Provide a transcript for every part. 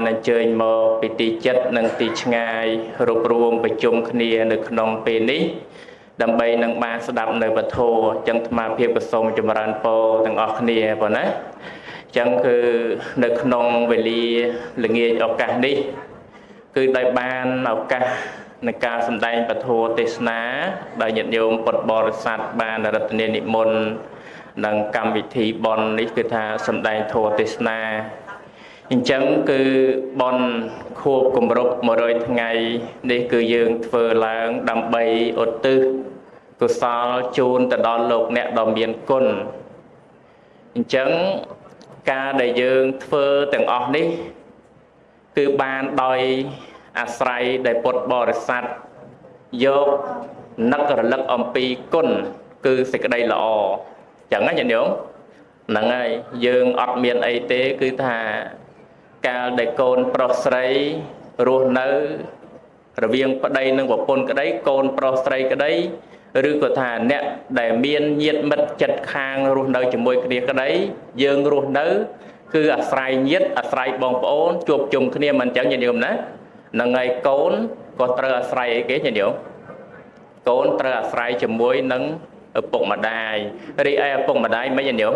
បានអញ្ជើញមកពីទីចិត្តនិងទីឆ្ងាយរួបរวมប្រជុំគ្នានៅក្នុងពេលនេះដើម្បីនឹងបានស្ដាប់នៅពធចឹងអាត្មាភាពក៏សូមចម្រើនពរទាំងអស់គ្នាប៉ុណ្ណាចឹងគឺនៅក្នុងវេលាល្ងាចឱកាសនេះ គឺដោយបានឱកាសនៃការសម្ដែងពធទេសនាដោយញាតិញោមពុទ្ធបរិស័ទបានរតនានិមន្តនិងកម្មវិធីបន់នេះគឺថាសម្ដែងធម៌ទេសនា អញ្ចឹងគឺបន់ខួបគម្រប់100ថ្ងៃនេះគឺយើងធ្វើឡើងដើម្បីឧទ្ទិសកុសលជូនទៅដល់លោកអ្នកដ៏មានគុណអញ្ចឹងការដែលយើងធ្វើទាំងអស់នេះ គឺបានដោយអាស្រ័យដែលពុទ្ធបរិស័ទយកនឹករលឹកអំពីគុណគឺសេចក្តីល្អចឹងណាញាតិញោមហ្នឹងហើយយើងអត់មានអីទេគឺថា កាលដែលកូនប្រុសស្រីរស់នៅ រវាងប្តីនិងប្រពន្ធក្តីកូនប្រុសស្រីក្តីឬក៏ថាអ្នកដែលមានញាតិមិត្តចិត្តខាងរស់នៅជាមួយគ្នាក្តីយើងរស់នៅ គឺអាស្រ័យញាតិអាស្រ័យបងប្អូនជួបជុំគ្នាមិនអញ្ចឹងញាតិញោមណានឹងហើយកូនក៏ត្រូវអាស្រ័យអីគេញាតិញោមកូនត្រូវអាស្រ័យជាមួយនឹងឪពុកម្ដាយរីឯឪពុកម្ដាយមិនញាតិញោម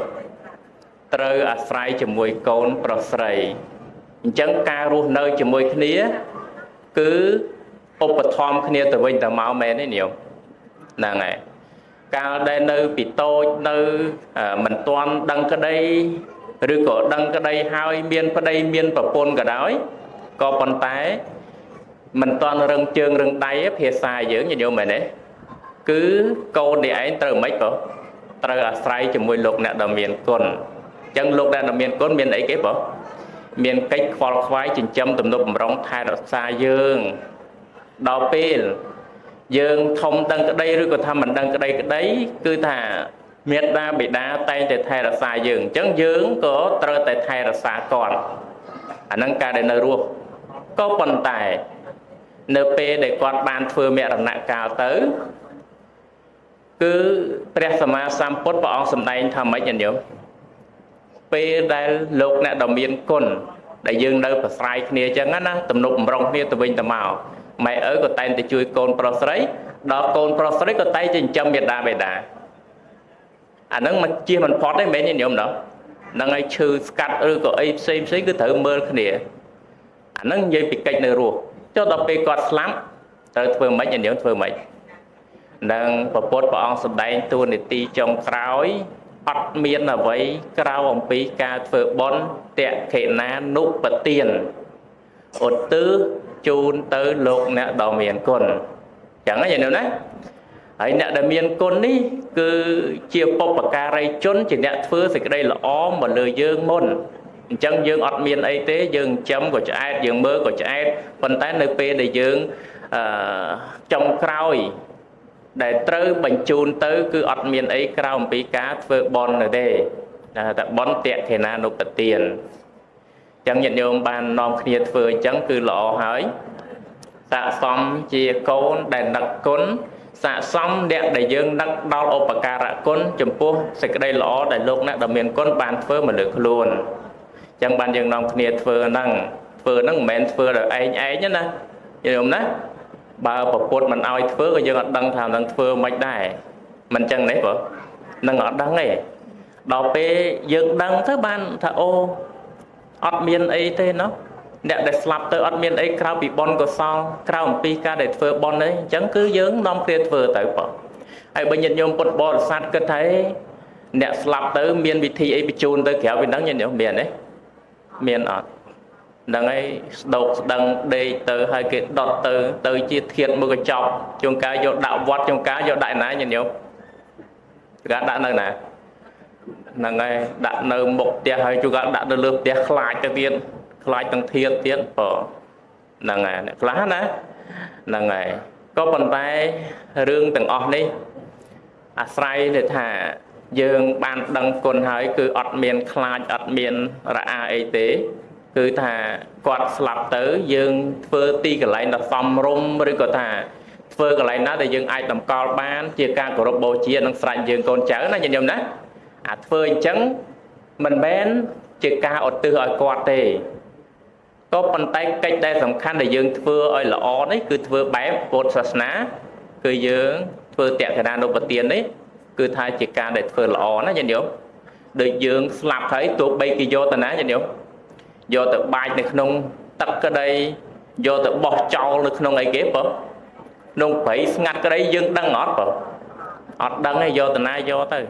ត្រូវអាស្រ័យជាមួយកូនប្រុសស្រី អញ្ចឹងការរស់នៅជាមួយគ្នា គឺឧបត្ថម្ភគ្នាទៅវិញទៅមកមែនទេញោមហ្នឹងហើយកាលដែលនៅពីតូចនៅមិនទាន់ដឹងក្តីឬក៏ដឹងក្តីហើយមានប្តីមានប្រពន្ធក៏ដោយក៏ប៉ុន្តែមិនទាន់រឹងជើងរឹងដៃភាសាយើងញញោមមែនទេគឺកូននេះឯងត្រូវមិនក៏ត្រូវអាស្រ័យជាមួយលោកអ្នកដ៏មានគុណអញ្ចឹងលោកអ្នកដ៏មានគុណមានអីគេបង មានកិច្ចខ្វល់ខ្វាយចិញ្ចឹមទំនុកបំរុងថែរក្សាយើងដល់ពេលយើងធំដឹងក្តីឬក៏ថាមិនដឹងក្តីក្តី គឺថាមេត្តាបិតាតែងតែថែរក្សាយើងអញ្ចឹងយើងក៏ត្រូវតែថែរក្សាគាត់អាហ្នឹងការដែលនៅរស់ក៏ប៉ុន្តែ នៅពេលដែលគាត់បានធ្វើមរណកាលទៅ គឺព្រះសម្មាសម្ពុទ្ធព្រះអង្គសម្ដែងថាម៉េចញោម ពេលដែលលោកអ្នកដ៏មានគុណដែលយើងនៅប្រស្រ័យគ្នាអញ្ចឹងណាទំនុកបំរុងគ្នាទៅវិញទៅមកម៉ែឪក៏តែងតែជួយកូនប្រុសស្រីដល់កូនប្រុសស្រីក៏តែងតែចិញ្ចឹមមេដាបេដាអានឹងមិនជិះមិនផុតទេមែនទេញោមដល់នឹងឲ្យឈឺស្កាត់ឬក៏អីផ្សេងផ្សេងគឺត្រូវមើលគ្នាអានឹងនិយាយពីកិច្ចនៅរស់ចុះដល់ពេលគាត់ស្លាប់ត្រូវធ្វើម៉េចញោមធ្វើម៉េចនឹងពពុទ្ធព្រះអង្គសម្ដែងតួនាទីចុងក្រោយ អត់មានអ្វីក្រៅអំពីការធ្វើបន់តេខេណានុបទានឧទ្ទិសជូនទៅលោកអ្នកដ៏មានគុណចឹងណាញោមណាហើយអ្នកដែលមានគុណនេះ គឺជាបុព្វការីជនជាអ្នកធ្វើសេចក្តីល្អមកលើយើងមុនអញ្ចឹងយើងអត់មានអីទេយើងចាំក៏ឆ្អែតយើងមើលក៏ឆ្អែតប៉ុន្តែនៅពេលដែលយើងអឺចុងក្រោយ ដែលត្រូវបញ្ជូនទៅគឺអត់មានអីក្រៅអំពីការធ្វើបន់នៅទេតែបន់តេខេណានុបទានចឹងញាតិញោមបាននាំគ្នាធ្វើអញ្ចឹងគឺល្អហើយស័កសមជាកូនដែលនឹកគុណស័កសមអ្នកដែលយើងនឹកដល់ឧបការៈគុណចំពោះសេចក្តីល្អដែលលោកអ្នកដ៏មានគុណបានធ្វើមកលើខ្លួនចឹងបានយើងនាំគ្នាធ្វើហ្នឹងធ្វើហ្នឹងមិនមែនធ្វើដោយឯងឯងណាយល់ណា បើប្រពុតមិនឲ្យធ្វើក៏យើងអត់ដឹងថានឹងធ្វើមិនដែរមិនចឹងទេបងនឹងអត់ដឹងទេដល់ពេលយើងដឹងទៅបានថាអូអត់មានអីទេណោះអ្នកដែលស្លាប់ទៅអត់មានអីក្រៅពីបុណ្យកុសលក្រៅអំពីការដែលធ្វើបុណ្យទេអញ្ចឹងគឺយើងនាំគ្នាធ្វើទៅបងហើយបើញាតិញោមពុទ្ធបរិស័ទគិតថាអ្នកស្លាប់ទៅមានវិធីអីបញ្ជូនទៅក្រៅពីហ្នឹងញាតិញោមមានទេមានអត់ ហ្នឹងហើយស្ដោកស្ដឹងដេកទៅហើយគេដុតទៅទៅជាធាតមួយកញ្ចប់ជួនកាលយកដាក់វត្តជួនកាលយកដាក់ណាញាតិញោមគេដាក់នៅណាហ្នឹងហើយដាក់នៅមុខផ្ទះហើយជួនកាលដាក់នៅលើផ្ទះខ្លាចទៅទៀតខ្លាចទាំងធាតទៀតបើហ្នឹងហើយអ្នកខ្លះណាហ្នឹងហើយក៏ប៉ុន្តែរឿងទាំងអស់នេះអាស្រ័យទៅថាយើងបានដឹងគុណហើយគឺអត់មានខ្លាចអត់មានរអាអីទេ គឺថាគាត់ស្លាប់ទៅយើងធ្វើទីកន្លែងដ៏សមរម្យឬក៏ថាធ្វើកន្លែងណាដែលយើងអាចតម្កល់បាន ជាការគោរពបូជានិងស្រេចយើងកូនចៅណាញាតិញោមណាអាធ្វើអញ្ចឹងមិនមែនជាការឧទ្ទិសឲ្យគាត់ទេក៏ប៉ុន្តែកិច្ចដែលសំខាន់ដែលយើងធ្វើឲ្យល្អនេះគឺធ្វើបែបពុទ្ធសាសនា គឺយើងធ្វើតក្កណានុបទាននេះគឺថាជាការដែលធ្វើល្អណាញាតិញោមដូចយើងស្លាប់ហើយទោះបីគេយកទៅណាញាតិញោម យកទៅបាចនៅក្នុងទឹកក្តីយកទៅបោះចោលនៅក្នុងអីគេបើក្នុងព្រៃស្ងាត់ក្តីយើងដឹងអត់បើអត់ដឹងទេយកទៅណាយកទៅ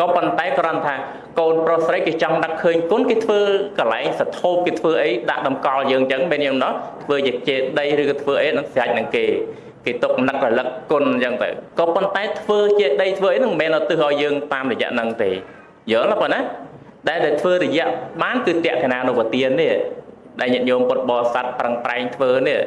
ក៏ប៉ុន្តែគ្រាន់ថាកូនប្រុសស្រីគេចង់ដឹកឃើញគុណគេធ្វើកន្លែងសធោបគេធ្វើអីដាក់តម្កល់យើងអញ្ចឹងមែនយ៉ាងណោះធ្វើជាចេដីឬក៏ធ្វើអីនឹងស្រាច់នឹងគេគេទុកនឹករលឹកគុណអញ្ចឹងទៅក៏ប៉ុន្តែធ្វើចេដីធ្វើអីនឹងមិនមែនឧទ្ទិសឲ្យយើងតាមរយៈហ្នឹងទេយល់ទេប៉ុណ្ណា ដែលដែលធ្វើរយៈបានគឺតក្កណានុបទាននេះដែលញាតិញោមពុទ្ធបរិស័ទប្រឹងប្រែងធ្វើនេះ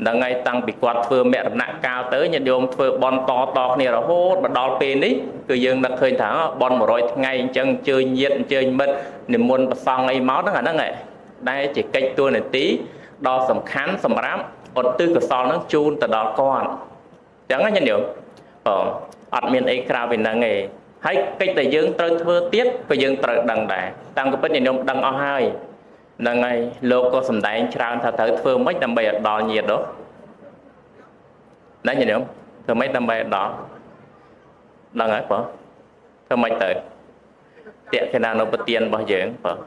ហ្នឹងហើយតាំងពីគាត់ធ្វើមរណកាលទៅញាតិញោមធ្វើបន់តតគ្នារហូតមកដល់ពេលនេះគឺយើងនឹកឃើញថាបន់100ថ្ងៃអញ្ចឹងអញ្ជើញញាតិអញ្ជើញមិត្តនិមន្តប្រសង់អីមកហ្នឹងអាហ្នឹងឯងដែលជាកិច្ចតួនាទីដ៏សំខាន់សម្រាប់ឧទ្ទិសកុសលហ្នឹងជូនទៅដល់គាត់អញ្ចឹងណាញាតិញោមបងអត់មានអីក្រៅពីហ្នឹងទេ ហើយកិច្ចដែលយើងត្រូវធ្វើទៀតក៏យើងត្រូវដឹងដែរតាំងពីពិតញាតិញោមដឹងអស់ហើយហ្នឹងហើយលោកក៏សំដែងច្រើនថាត្រូវធ្វើម៉េចដើម្បីឲ្យដល់ញាតិនោះណាញាតិញោមធ្វើម៉េចដើម្បីឲ្យដល់ដឹងហើយបងធ្វើម៉េចទៅតេកេណានុពទានរបស់យើងបង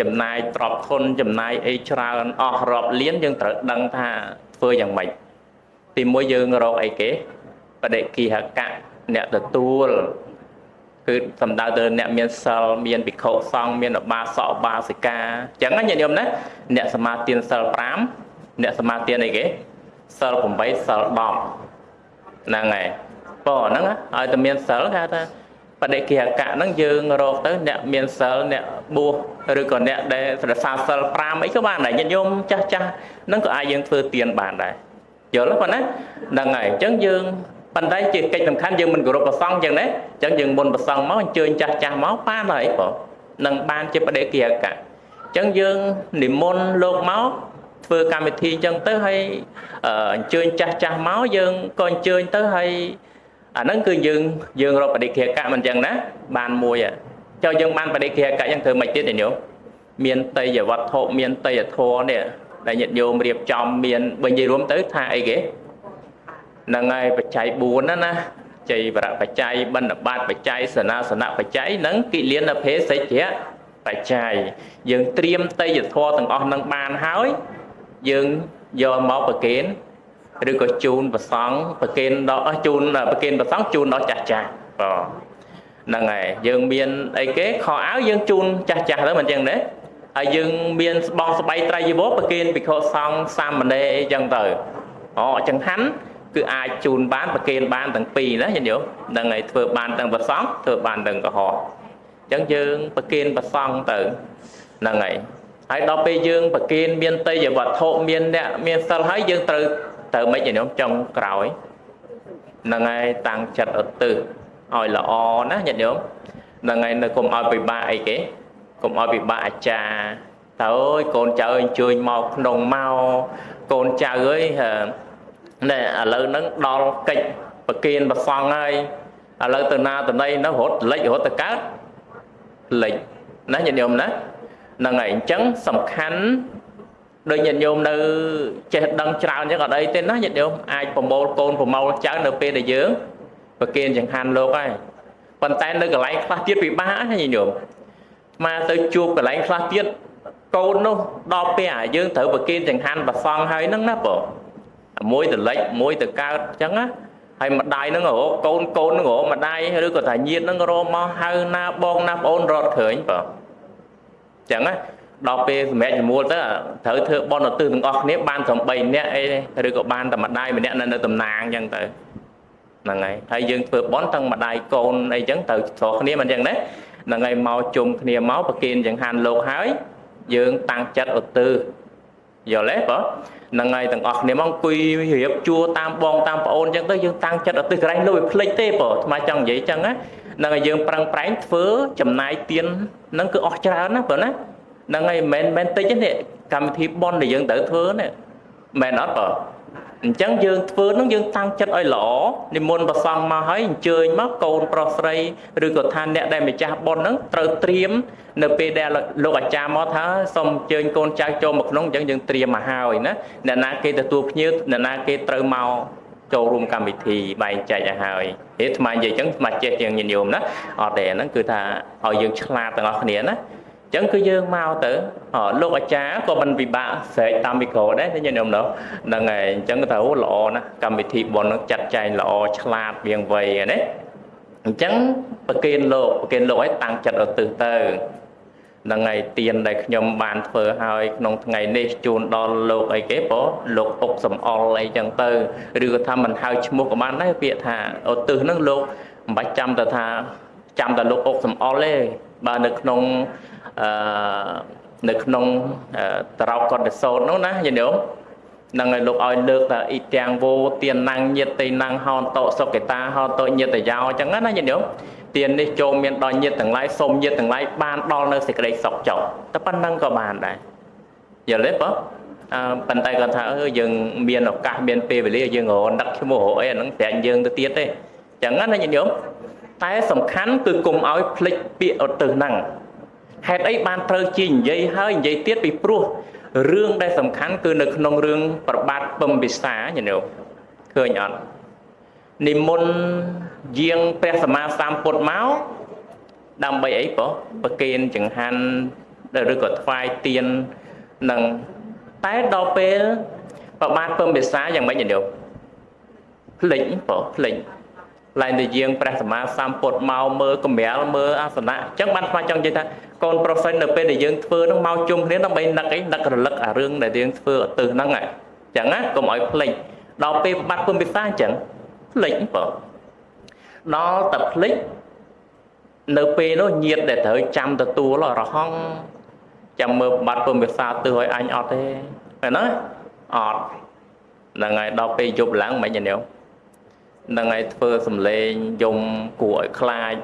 ចំណាយទ្រព្យធនចំណាយអីច្រើនអស់រាប់លានយើងត្រូវដឹងថាធ្វើយ៉ាងម៉េចទីមួយយើងរកអីគេបដិគិហកៈ អ្នកទទួលគឺសំដៅទៅអ្នកមានសិលមានភិក្ខុសង្ឃមានឧបាសកឧបាសិកាអញ្ចឹងញាតិញោមណាអ្នកសមាទានសិល5អ្នកសមាទានអីគេសិល8សិល10ហ្នឹងហើយប៉ុណ្ណឹងឲ្យតែមានសិលគេថាបដិគិហកៈហ្នឹងយើងរកទៅអ្នកមានសិលអ្នកបួសឬក៏អ្នកដែលស្រសាសិល5អីក៏បានដែរញាតិញោមចាស់ចាស់ហ្នឹងក៏អាចយើងធ្វើទានបានដែរយល់ទេប៉ុណ្ណាហ្នឹងហើយអញ្ចឹងយើង ប៉ុន្តែជាកិច្ចសំខាន់យើងមិនគោរពប្រសង់ចឹងណាអញ្ចឹងយើងមុនប្រសង់មកអញ្ជើញចាស់ចាស់មកបានហើយបងនឹងបានជាបដិគិហកៈអញ្ចឹងយើងនិមន្តលោកមកធ្វើកម្មវិធីអញ្ចឹងទៅហើយអញ្ជើញចាស់ចាស់មកយើងក៏អញ្ជើញទៅហើយអាហ្នឹងគឺយើងយើងរកបដិគិហកៈមិនអញ្ចឹងណាបានមួយចុះយើងបានបដិគិហកៈយ៉ាងធ្វើមិនទៀតទេញោមមានតយវត្ថុមានតយធរនេះដែលញាតិញោមរៀបចំមានបើនិយាយរួមទៅថាអីគេ ហ្នឹងហើយបច្ច័យ4ណាណាចៃវរៈបច្ច័យបណ្ឌបាតបច្ច័យសនាសនៈបច្ច័យនិងគិលានភេសជ្ជៈបច្ច័យយើងត្រៀមតេយ្យធម៌ទាំងអស់នឹងបានហើយយើងយកមកប្រគេនឬក៏ជូនប្រសង់ប្រគេនដល់ជូនប្រគេនប្រសង់ជូនដល់ចាស់ចាស់បាទហ្នឹងហើយយើងមានអីគេខោអាវយើងជូនចាស់ចាស់ទៅមិនអញ្ចឹងទេហើយយើងមានស្បង់ស្បៃត្រៃជីវរប្រគេនភិក្ខុសង្ឃសាមណេរអីចឹងទៅអូចង្ហាន់ គឺអាចជូនបានប្រគេនបានទាំងពីរណាញាតិញោមនឹងឲ្យធ្វើបានទាំងប្រសង់ធ្វើបានទាំងកុហកអញ្ចឹងយើងប្រគេនប្រសង់ទៅហ្នឹងហើយហើយដល់ពេលយើងប្រគេនមានតេយ្យវត្ថុមានអ្នកមានសិលហើយយើងត្រូវទៅមិនញាតិញោមចុងក្រោយហ្នឹងហើយតាំងចិត្តឧទ្ទិសឲ្យល្អណាញាតិញោមហ្នឹងហើយនៅគុំឲ្យពិបាកអីគេគុំឲ្យពិបាកអាចារ្យតើអើយកូនចៅអញ្ជើញមកក្នុងមកកូនចៅអើយ ណែឥឡូវហ្នឹងដល់កិច្ចប្រគៀនប្រសងហើយឥឡូវទៅណាទៅណីនៅរត់លិចរត់ទៅកើតលិចណាញាតិញោមណាហ្នឹងហើយអញ្ចឹងសំខាន់ដូចញាតិញោមនៅចេះដឹងច្រើនអញ្ចឹងអត់អីទេណាញាតិញោមអាចប្រមូលកូនប្រមូលចៅនៅពេលដែលយើងប្រគៀនចង្ហាន់លោកហើយប៉ុន្តែនៅកន្លែងខ្លះទៀតពិបាកណាញាតិញោមមកទៅជួបកន្លែងខ្លះទៀតកូននោះដល់ពេលអាយើងត្រូវប្រគៀនចង្ហាន់ប្រសងហើយហ្នឹងណាបង មួយទៅលិចមួយទៅកើតអញ្ចឹងណាហើយម្ដាយហ្នឹងរកកូនកូនហ្នឹងរកម្ដាយឬក៏ថាញាតហ្នឹងរកមកហៅណាបងណាប្អូនរត់ឃើញបើអញ្ចឹងណាដល់ពេលសម្រាប់ជំនួលទៅត្រូវធ្វើបន់ឧទ្ទិសទាំងអស់គ្នាបានត្រឹម3នាក់អីឬក៏បានតែម្ដាយម្នាក់នៅនៅតំណាងអញ្ចឹងទៅហ្នឹងហើយហើយយើងធ្វើបន់ទាំងម្ដាយកូនអីចឹងត្រូវស្រុះគ្នាមិនអញ្ចឹងណាហ្នឹងហើយមកជុំគ្នាមកប្រគិនចង្ហាន់លោកហើយយើងតាំងចិត្តឧទ្ទិស យល់ទេបងហ្នឹងហើយទាំងអស់គ្នាមកអង្គុយរៀបជួតាមបងតាមប្អូនអញ្ចឹងទៅយើងតាំងចិត្តអត់ទិសកន្លែងនោះវាភ្លេចទេបងថ្មចង់និយាយអញ្ចឹងណាហ្នឹងហើយយើងប្រឹងប្រែងធ្វើចំណាយទៀនហ្នឹងគឺអស់ច្រើនណាបងណាហ្នឹងហើយមិនមែនតិចទេកម្មវិធីប៉ុនដែលយើងត្រូវធ្វើនេះមែនអត់បង អញ្ចឹងយើងធ្វើនឹងយើងតាំងចិត្តឲ្យល្អនិមន្តប្រសង់មកហើយអញ្ជើញមកកូនប្រុសស្រីឬក៏ថាអ្នកដែលម្ចាស់បុណ្យហ្នឹងត្រូវត្រៀមនៅពេលដែលលោកអាចារ្យមកថាសូមអញ្ជើញកូនចៅចូលមកក្នុងអញ្ចឹងយើងត្រៀមមកហើយណាអ្នកណាគេទទួលភ្ញៀវអ្នកណាគេត្រូវមកចូលរួមកម្មវិធីបែងចែកឲ្យហើយហេតុថ្មនិយាយអញ្ចឹងថ្មចេះជាងញាតិញោមណាអត់ទេហ្នឹងគឺថាឲ្យយើងឆ្លាតទាំងអស់គ្នាណា ចឹងគឺយើងមកទៅលោកអាចារ្យក៏មិនពិបាកស្រែកតាមមីក្រូដែរញាតិញោមនោះហ្នឹងហើយអញ្ចឹងទៅល្អណាស់កម្មវិធីបុណ្យនឹងចាត់ចែងល្អឆ្លាតវៀងវៃណាអញ្ចឹងប្រគិនលោកប្រគិនលោកឲ្យតាំងចិត្តឧទ្ទិសទៅហ្នឹងហើយទៀនដែលខ្ញុំបានធ្វើឲ្យក្នុងថ្ងៃនេះជូនដល់លោកអីគេបងលោកអុកសំអល់អីចឹងទៅឬក៏ថាមិនហៅឈ្មោះក៏បានដែរពាក្យថាឧទ្ទិសហ្នឹងលោកមិនបាច់ចាំទៅថាចាំតែលោកអុកសំអល់ទេបើនៅក្នុង អឺនៅក្នុងត្រោកកតសោតនោះណាយល់នឹងឲ្យលោកឲ្យលើកថាអ៊ីទាំងវោទៀនណាំងញាតតេណាំងហោនតោសុកេតាហោតោញាតយោអញ្ចឹងណាយល់ទៀននេះចូលមានដល់ញាតទាំងឡាយសូមញាតទាំងឡាយបានដល់នៅសេចក្តីសុខចុះតែប៉ុណ្្នឹងក៏បានដែរយល់ទេបងអឺប៉ុន្តែគាត់ថាអឺយើងមានឱកាសមានពេលវេលាយើងរនឹកឈ្មោះរកអីអាហ្នឹងប្រាក់យើងទៅទៀតទេអញ្ចឹងណាញាតិញោមតែសំខាន់គឺគុំឲ្យភ្លេចពាក្យឧទ្ទិសហ្នឹង ហេតុអីបានត្រូវជានិយាយហើយនិយាយទៀតពីព្រោះរឿងដែលសំខាន់គឺនៅក្នុងរឿងប្របាទពំពិសាញាតិញោមឃើញអត់និមន្តយាងព្រះសម្មាសម្ពុទ្ធមកដើម្បីអីប៉ុប្រគេនចង្ហាន់ឬក៏ថ្វាយទៀននឹងតែដល់ពេលប្របាទពំពិសាយ៉ាងម៉េចញោមភ្លេចប៉ុភ្លេច ឡើងទៅយាងព្រះសម្មាសម្ពុទ្ធមកមើលកម្រាលមើលអាសនៈអញ្ចឹងបានស្មាចង់និយាយថាកូនប្រុសសិននៅពេលដែលយើងធ្វើនឹងមកជុំគ្នាដើម្បីនឹកអីនឹករលឹកអារឿងដែលយើងធ្វើឧទ្ទិសហ្នឹងអញ្ចឹងណាកុំឲ្យភ្លេចដល់ពេលបាត់ពុំពិសាអញ្ចឹងភ្លេចបើដល់តែភ្លេចនៅពេលនោះញាតដែលត្រូវចាំទទួលរហងចាំមើលបាត់ពុំពិសាទើឲ្យអញអត់ទេមែនទេអត់ហ្នឹងហើយដល់ពេលយប់ឡើងមិនញ៉ាំ នឹងឯងធ្វើសំឡេងយំគួរឲ្យខ្លាច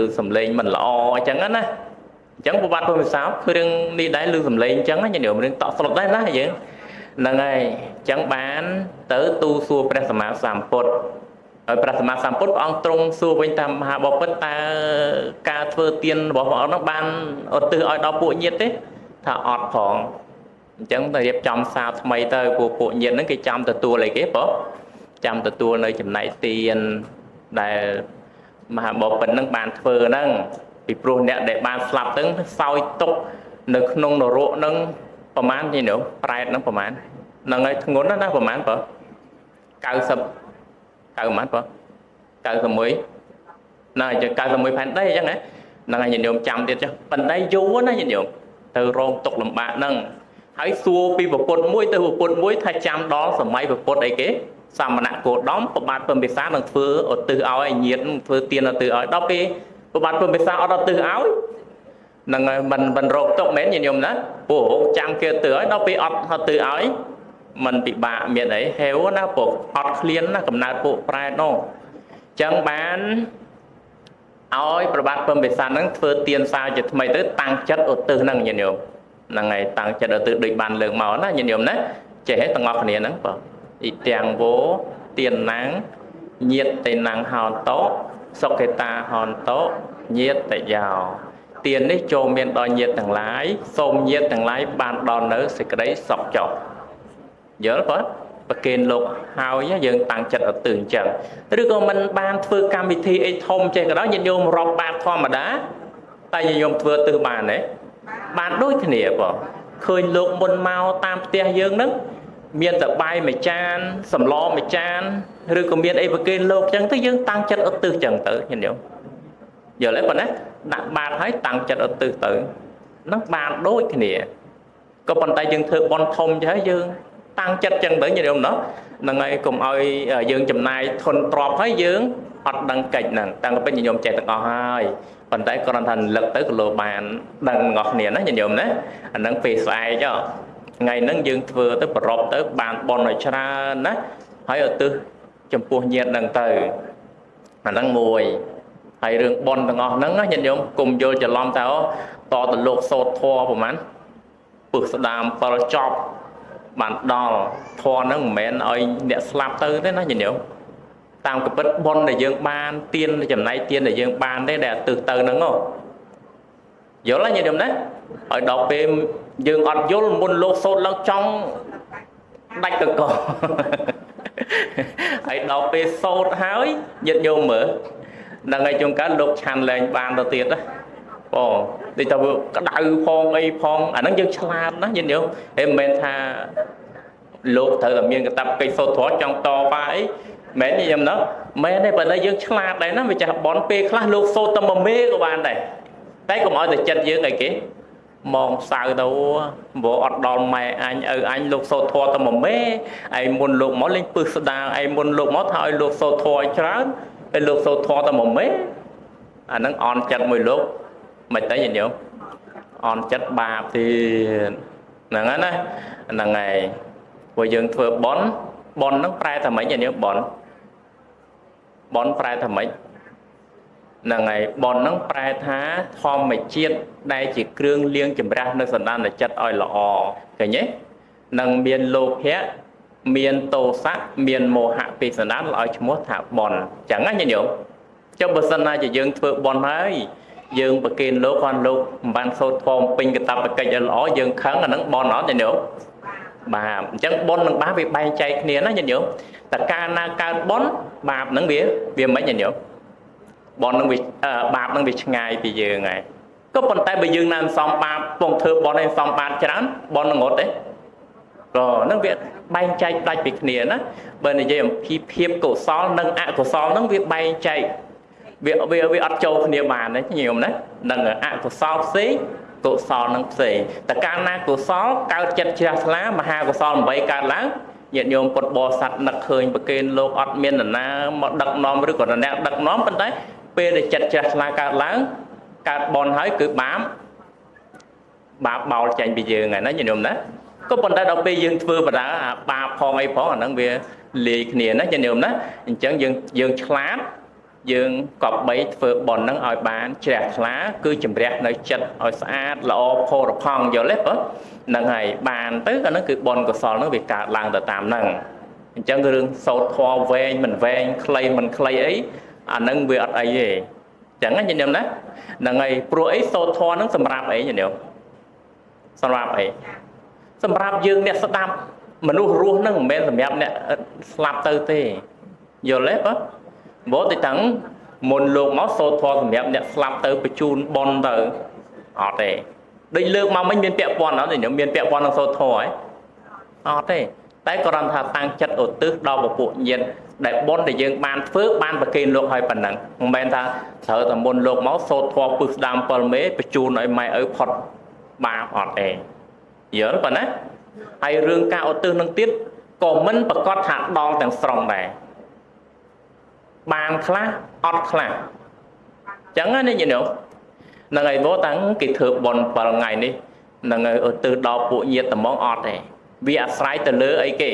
ឬសំឡេងមិនល្អអញ្ចឹងណាអញ្ចឹងប្រវត្តិពុទ្ធវិសាលគឺរឿងនេះដែរឬសំឡេងអញ្ចឹងញាតិញោមរឿងតក់ស្លុតដែរណាយើងហ្នឹងហើយអញ្ចឹងបានទៅទូសួរព្រះសម្មាសម្ពុទ្ធហើយព្រះសម្មាសម្ពុទ្ធព្រះអង្គទ្រង់សួរវិញតាមមហាបពិតតើការធ្វើទានរបស់ព្រះអង្គនោះបានឧទ្ទិសឲ្យដល់ពួកញាតិទេថាអត់ផងអញ្ចឹងទៅរៀបចំសារថ្មីទៅពួកពួកញាតិហ្នឹងគេចាំទទួលអីគេបង ចាំទទួលនៅចំណែកទានដែលមហាបពិតនឹងបានធ្វើហ្នឹងពីព្រោះអ្នកដែលបានស្លាប់ទៅសោយទុកនៅក្នុងនរកហ្នឹងប្រហែលទេនោះប្រែតហ្នឹងប្រហែលហ្នឹងហើយធ្ងន់ណាស់ប្រហែលបើ90 90ប្រហែលបើ91ណាអញ្ចឹង91ផែនដីអញ្ចឹងណាហ្នឹងហើយញាតិញោមចាំទៀតចុះប៉ុន្តែយូរណាញាតិញោមទៅរងទុកលំបាកហ្នឹងហើយសួរពីប្រពន្ធមួយទៅប្រពន្ធមួយថាចាំដល់សម័យប្រពន្ធអីគេ សមណៈគោដំប្របាទពំពិសានឹងធ្វើឧទ្ទិសឲ្យញាតធ្វើទានឧទ្ទិសឲ្យដល់ពេលប្របាទពំពិសាអត់ឧទ្ទិសឲ្យនឹងមិនមិនរកទុកមែនញាតិញោមណាព្រោះចាំគេទៅឲ្យដល់ពេលអត់ឧទ្ទិសឲ្យมันពិបាកមានអីហេវណាពុកអត់ឃ្លានណាកំណើតពួកប្រែតនោះចឹងបានឲ្យប្របាទពំពិសានឹងធ្វើទានសាជាថ្មីទៅតាំងចិត្តឧទ្ទិសហ្នឹងញាតិញោមហ្នឹងហើយតាំងចិត្តឧទ្ទិសដូចបានលើកមកណាញាតិញោមណាចេះទាំងអស់គ្នាហ្នឹងបង អ៊ីទាំងវោទៀនណាំងញាតតេណាំងហោនតោសុខេតាហោនតោញាតតយោទៀននេះចូលមានដល់ញាតទាំងឡាយសូមញាតទាំងឡាយបានដល់នៅសេចក្តីសុខចុះយល់បងប្រកេនលោកហើយយើងតាំងចិត្តឲ្យទិអញ្ចឹងឬក៏មិនបានធ្វើកម្មវិធីអីធំចេះក៏ដោយញាតិញោមរាប់បាតធម្មតាតែញាតិញោមធ្វើទិសបានទេបានដូចគ្នាបងឃើញលោកមុនមកតាមផ្ទះយើងហ្នឹង មានតែបាយមួយចានសម្លមួយចានឬក៏មានអីប្រគេនលោកចឹងទៅយើងតាំងចិត្តឧទ្ទិសចឹងទៅញាតិញោមយល់ទេប៉ុណ្ណាដាក់បាតហើយតាំងចិត្តឧទ្ទិសទៅនឹងបានដូចគ្នាក៏ប៉ុន្តែយើងធ្វើបន់ធំចឹងហើយយើងតាំងចិត្តចឹងទៅញាតិញោមណោះហ្នឹងហើយកុំឲ្យយើងចំណាយធនទ្របហើយយើងអត់ដឹងកិច្ចហ្នឹងតាំងពីញាតិញោមចេះទាំងអស់ហើយប៉ុន្តែគ្រាន់តែលឹកទៅក៏លោបានដឹងទាំងអស់គ្នាណាញាតិញោមណាអាហ្នឹងពេលស្អែកចុះ ថ្ងៃហ្នឹងយើងធ្វើទៅប្ររពទៅបានបនឲ្យច្រើនណាហើយឧទ្ទិសចំពោះញាតិហ្នឹងទៅអាហ្នឹងមួយហើយរឿងបនទាំងអស់ហ្នឹងញាតិញោមគុំយល់ច្រឡំថាតទៅលោកសោតធัวប្រហែលពឹសស្ដាម7ចប់បានដល់ធម៌ហ្នឹងមិនមែនឲ្យអ្នកស្លាប់ទៅទេណាញាតិញោមតាមកពិតប៉ុនដែលយើងបានទៀនចំណៃទៀនដែលយើងបានទេដែលទិសទៅហ្នឹងយល់ទេញាតិញោមណាឲ្យដល់ពេល យើងអត់យល់មុនលោកសូត្រឡើងចង់ដាច់កកហើយដល់ពេលសូត្រហើយញាតិញោមមើលដល់ថ្ងៃជុំកើតលោកឆាន់លែងបានទៅទៀតណាបងដូចថាវាក្តៅផងអីផងអាហ្នឹងយើងឆ្លាតណាញាតិញោមហេមិនមែនថាលោកត្រូវតែមានកតាប់កិច្ចសូត្រធម៌ចង់តបាអីមែនទេខ្ញុំណាមែនទេបើតែយើងឆ្លាតដែរណាវាចាស់បនពេលខ្លះលោកសូត្រតែមួយមេក៏បានដែរតែកុំឲ្យតែចិត្តយើងអីគេ មកសៅទៅព្រោះអត់ដល់ម៉ែអញឪអញលោកសូត្រធម៌តែមួយមេឯមុនលោកមកលេងពឹសស្ដាងឯមុនលោកមកថាឲ្យលោកសូត្រធម៌ឲ្យច្រើនឯលោកសូត្រធម៌តែមួយមេអាហ្នឹងអន់ចិត្តមួយលោកមិនតែញញោមអន់ចិត្តបាបទៀតហ្នឹងហើយណាហ្នឹងហើយព្រោះយើងធ្វើបន់បន់ហ្នឹងប្រែថាម៉េចញញោមបន់បន់ប្រែថាម៉េចហ្នឹងហើយបនហ្នឹងប្រែថាធម្មជាតិដែលជាគ្រឿងលាងចម្រាស់នៅសន្តានចិត្តឲ្យល្អឃើញទេនឹងមានលោភៈមានតោសៈមានមោហៈពីសន្តានឲ្យឈ្មោះថាបនអញ្ចឹងណាញញោមចុះបើសិនណាជាយើងធ្វើបនហើយយើងប្រគេនលោកគាត់លោកមិនបានសូត្រធម៌ពេញកតបកិច្ចឲ្យល្អយើងខឹងអានឹងបនអត់ញញោមបាបអញ្ចឹងបននឹងបាបវាបែងចែកគ្នាណាញញោមតើកាលណាកើតបនបាបនឹងវាវាមិនញញោម បននឹងវាបាបនឹងវាឆ្ងាយពីយើងហើយក៏ប៉ុន្តែបើយើងណាមិនសមបាបពងធ្វើបនឲ្យសមបាបច្រើនបននឹងអត់ទេក៏នឹងវាបែងចែកដាច់ពីគ្នាណាបើនិយាយអំពីភាពកុសលនិងអកុសលនឹងវាបែងចែកវាវាវាអត់ចូលគ្នាបានទេញោមណានឹងអកុសលផ្សេងកុសលនឹងផ្សេងតែកាលណាកុសលកើតចិត្តជ្រះថ្លាមហាកុសល8កើតឡើងញាតិញោមពុតបរិស័ទនឹកឃើញប្រគេនលោកអត់មាននរណាមកដឹកនាំឬក៏អ្នកដឹកនាំប៉ុន្តែ ពេលដែលចិត្តជ្រះថ្លាកើតឡើងកើតបនហើយគឺបាបបាបបោលចេញពីយើងហើយណាញាតិញោមណាក៏ប៉ុន្តែដល់ពេលយើងធ្វើបដាអាបាបផងអីផងអាហ្នឹងវាលាយគ្នាណាញាតិញោមណាអញ្ចឹងយើងយើងឆ្លាតយើងកប់បីធ្វើបនហ្នឹងឲ្យបានជ្រះថ្លា គឺជំរះនៅចិត្តឲ្យស្អាតល្អផូរផង់យល់ទេបើហ្នឹងហើយបានទៅអាហ្នឹងគឺបនកុសលហ្នឹងវាកើតឡើងទៅតាមហ្នឹងអញ្ចឹងរឿងសោតធွာវែងមិនវែងខ្លីមិនខ្លីអី អានឹងវាអត់អីទេចឹងណាញញឹមណាហ្នឹងហើយព្រោះអីសូត្រធម៌ហ្នឹងសម្រាប់អីញញឹមសម្រាប់អីសម្រាប់យើងអ្នកស្ដាប់មនុស្សរស់ហ្នឹងមិនមែនសម្រាប់អ្នកស្លាប់ទៅទេយល់ទេបើមកទៅតាំងមុនលោកមកសូត្រធម៌សម្រាប់អ្នកស្លាប់ទៅបញ្ជូនប៉ុនទៅអត់ទេដូចលើកមកមិញមានពាក់ព័ន្ធអត់ទេមានពាក់ព័ន្ធនឹងសូត្រធម៌ហ៎អត់ទេតែគ្រាន់ថាតាំងចិត្តឧទ្ទិសដល់ពពួកញាតិ ដែលបុណ្យដែលយើងបានធ្វើបានប្រគេនលោកឲ្យប៉ុណ្ណឹងមិនមែនថាត្រូវតែមុនលោកមកសូត្រធម៌ពឹសស្ដាម7មេបញ្ជូនឲ្យម៉ែឪផុតបាបអត់ទេយល់ប៉ុណ្ណាហើយរឿងការឧទ្ទិសនឹងទៀតក៏មិនប្រកាសថាដល់ទាំងស្រុងដែរបានខ្លះអត់ខ្លះចឹងណាញាតិញោមនឹងឯងតាំងគេធ្វើបន់7ថ្ងៃនេះនឹងឧទ្ទិសដល់ពួកញាតិត្មងអត់ទេវាអាស្រ័យទៅលើអីគេ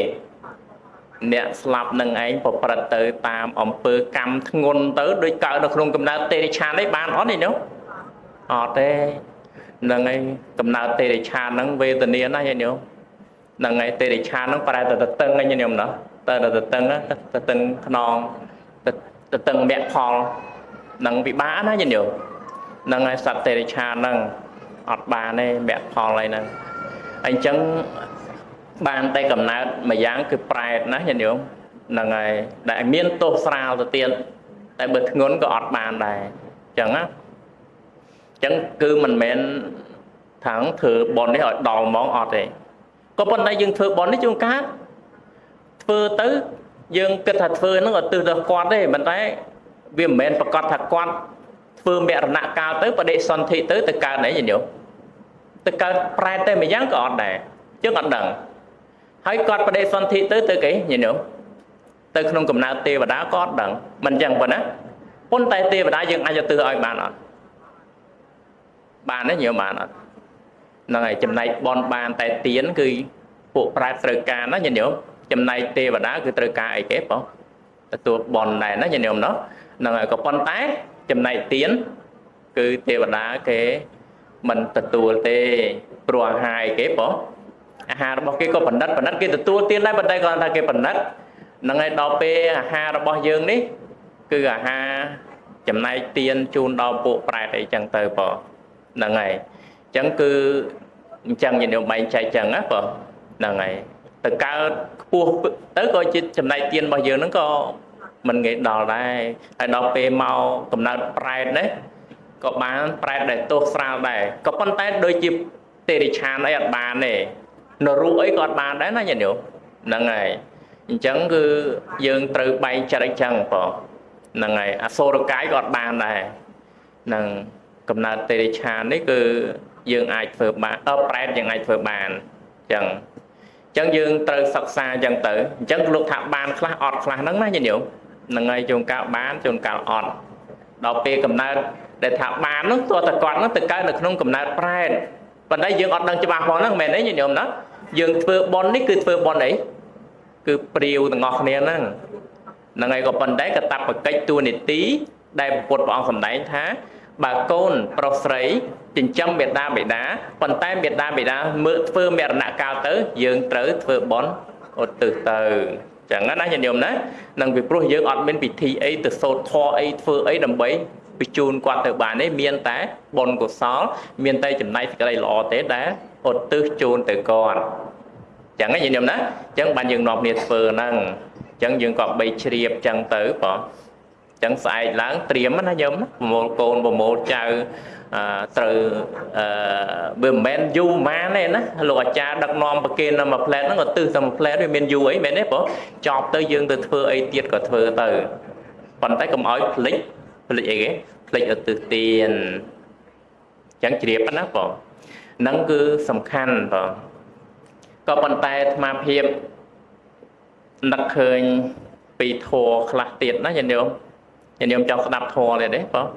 អ្នកស្លាប់នឹងឯងប្រព្រឹត្តទៅតាមអំពើកម្មធ្ងន់ទៅដូចកើតនៅក្នុងកំណើតទេរិឆាននេះបានអត់ទេញោមអត់ទេនឹងឯងកំណើតទេរិឆានហ្នឹងវេទនាណាស់ញោមនឹងឯងទេរិឆានហ្នឹងប្រែទៅតឹងហ្នឹងញោមណាទៅទៅតឹងទៅតឹងខ្នងទៅតឹងមគ្គផលនឹងពិបាកណាញោមនឹងឯងសត្វទេរិឆានហ្នឹងអត់បានទេមគ្គផលអីហ្នឹងអញ្ចឹង បានតែកំណើតម្យ៉ាងគឺប្រែតណាញាតិញោមហ្នឹងហើយដែលមានទោសស្រាលទៅទៀតតែបើធ្ងន់ក៏អត់បានដែរអញ្ចឹងណាអញ្ចឹងគឺមិនមែនថាងធ្វើបននេះឲ្យដល់ហ្មងអត់ទេក៏ប៉ុន្តែយើងធ្វើបននេះជួនកាលធ្វើទៅយើងគិតថាធ្វើហ្នឹងឲ្យទិសទៅគាត់ទេប៉ុន្តែវាមិនមែនប្រកាសថាគាត់ធ្វើមរណកាលទៅបដិសន្ធិទៅទៅកើតអីញោមទៅកើតប្រែតតែម្យ៉ាងក៏អត់ដែរយើងអត់ដឹង ហើយគាត់បដិសន្ធិទៅទៅគេញញោមទៅក្នុងកំណើតទេវតាក៏អត់ដឹងមិនចឹងប៉ុណ្ណាប៉ុន្តែទេវតាយើងអាចទៅឲ្យបានអត់បានទេញោមបានអត់ហ្នឹងហើយចំណែកបនបានតែទៀនគឺពួកប្រែតត្រូវការណាញញោមចំណែកទេវតាគឺត្រូវការអីគេបងទទួលបនដែរណាញញោមណោះហ្នឹងហើយក៏ប៉ុន្តែចំណែកទៀនគឺទេវតាគេមិនទទួលទេព្រោះអាហារគេបង អាហាររបស់គេក៏បណ្ឌិតបណ្ឌិតគេទទួលទានដែរប៉ុន្តែគាត់ថាគេបណ្ឌិតហ្នឹងហើយដល់ពេលអាហាររបស់យើងនេះ គឺអាហារចំណែកទានជូនដល់ពួកប្រែតអីចឹងទៅបងហ្នឹងហើយអញ្ចឹងគឺអញ្ចឹងញាតិញោមបែងចែកចឹងណាបងហ្នឹងហើយទៅកើតខ្ពស់ទៅក៏ជាចំណែកទានរបស់យើងហ្នឹងក៏មិនងាយដល់ដែរហើយដល់ពេលមកកំណើតប្រែតណាក៏បានប្រែតដែលទោសស្រាលដែរក៏ប៉ុន្តែដូចជាទេរិឆានអីអត់បានទេ នរុអីក៏អត់បានដែរណាញាតិញោមហ្នឹងហើយអញ្ចឹងគឺយើងត្រូវបែងចិត្តអញ្ចឹងបងហ្នឹងហើយអសូរកាយក៏អត់បានដែរនឹងកំណើតទេរិឆាននេះគឺយើងអាចធ្វើបានអឺប្រែតយើងអាចធ្វើបានអញ្ចឹងអញ្ចឹងយើងត្រូវសិក្សាអញ្ចឹងទៅអញ្ចឹងលោកថាបានខ្លះអត់ខ្លះហ្នឹងណាញាតិញោមហ្នឹងហើយជួនកាលបានជួនកាលអត់ដល់ពេលកំណើតដែលថាបាននោះទោះតែគាត់នោះទៅកើតនៅក្នុងកំណើតប្រែត ប៉ុន្តែយើងអត់ដឹងច្បាស់ផងហ្នឹងមែនទេញាតិញោមណាយើងធ្វើបន់នេះគឺធ្វើបន់អីគឺព្រាវទាំងអស់គ្នាហ្នឹងហ្នឹងហើយក៏ប៉ុន្តែកតបកិច្ចទួនាទីដែលពុទ្ធព្រះអង្គសម្ដែងថាបើកូនប្រុសស្រីចិញ្ចឹមមេដាបេដាប៉ុន្តែមេដាបេដាមើលធ្វើមរណកាលទៅ យើងត្រូវធ្វើបន់ឧទ្ទិសទៅចឹងណាញាតិញោមណានឹងពីព្រោះយើងអត់មានពិធីអីទៅសូត្រធម៌អីធ្វើអីដើម្បី បញ្ជូនគាត់ទៅបានទេមានតែបុណ្យកុសល មានតែចំណែកសេចក្តីល្អទេដែលឧទ្ទិសជូនទៅគាត់ចឹងណាញាតិញោមណាចឹងបានយើងនាំគ្នាធ្វើហ្នឹងចឹងយើងក៏បីជ្រាបចឹងទៅបងចឹងស្អែកឡើងត្រៀមណាញោមប្រមូលកូនប្រមូលចៅត្រូវអឺវាមិនមែនយូរម៉ានទេណាលោកអាចារ្យដឹកនាំប្រគេននៅមួយផ្លែតហ្នឹងក៏ទិសតែមួយផ្លែតវាមានយូរអីមែនទេបងចប់ទៅយើងទៅធ្វើអីទៀតក៏ធ្វើទៅប៉ុន្តែកុំឲ្យភ្លេច ភ្លេចអីគេភ្លេចឧទ្ទិសទានចឹងជ្រាបណាបងហ្នឹងគឺសំខាន់បងក៏ប៉ុន្តែអាត្មាភាពនឹកឃើញពីធัวខ្លះទៀតណាញាតិញោមញាតិញោមចង់ស្ដាប់ធัวទៀតទេបង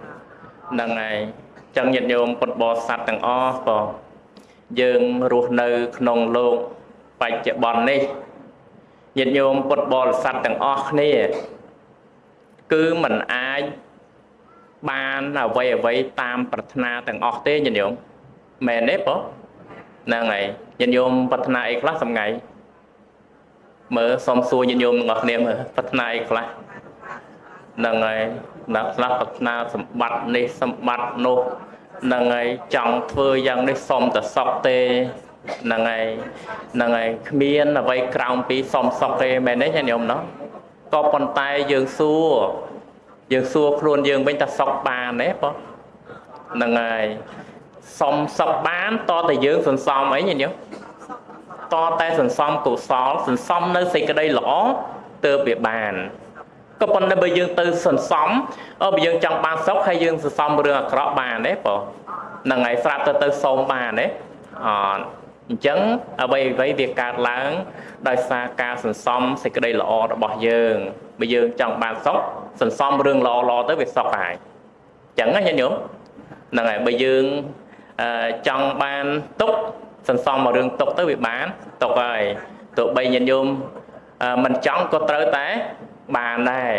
ហ្នឹងហើយចឹងញាតិញោមពុទ្ធបរិស័ទទាំងអស់បងយើងរស់នៅក្នុងលោកបច្ចុប្បន្ននេះញាតិញោមពុទ្ធបរិស័ទទាំងអស់គ្នាគឺมันអាច បានអ្វីអ្វីតាមប្រាថ្នាទាំងអស់ទេញាតិញោមមែនទេបងហ្នឹងហើយញាតិញោមប្រាថ្នាអីខ្លះសម្ងាយមើលសុំសួរញាតិញោមទាំងអស់គ្នាមើលប្រាថ្នាអីខ្លះហ្នឹងហើយអ្នកខ្លះប្រាថ្នាសម្បត្តិនេះសម្បត្តិនោះហ្នឹងហើយចង់ធ្វើយ៉ាងនេះសុំតែសុខទេហ្នឹងហើយហ្នឹងហើយគ្មានអ្វីក្រៅពីសុំសុខទេមែនទេញាតិញោមណោះក៏ប៉ុន្តែយើងសួរ យើងសួរខ្លួនយើងវិញថាសុខបានទេបងហ្នឹងហើយសុំសុខបានតតែយើងសន្សំអីញាតិញោមតតែសន្សំកុសលសន្សំនៅសេចក្តីល្អទើបវាបានក៏ប៉ុន្តែបើយើងទៅសន្សំអបើយើងចង់បានសុខហើយយើងសន្សំរឿងអាក្រក់បានទេបងហ្នឹងហើយស្រាប់ទៅទៅសូមបានទេអត់អញ្ចឹងអ្វីអ្វីវាកើតឡើង ដោយសារការសន្សំសេចក្តីល្អរបស់យើងបើយើងចង់បានសុខសន្សំរឿងល្អល្អទៅវាសុខហើយអញ្ចឹងណាញាតិញោមហ្នឹងហើយបើយើងចង់បានទុកសន្សំមករឿងទុកទៅវាបានទុកហើយទោះបីញាតិញោមមិនចង់ក៏ត្រូវតែបានដែរ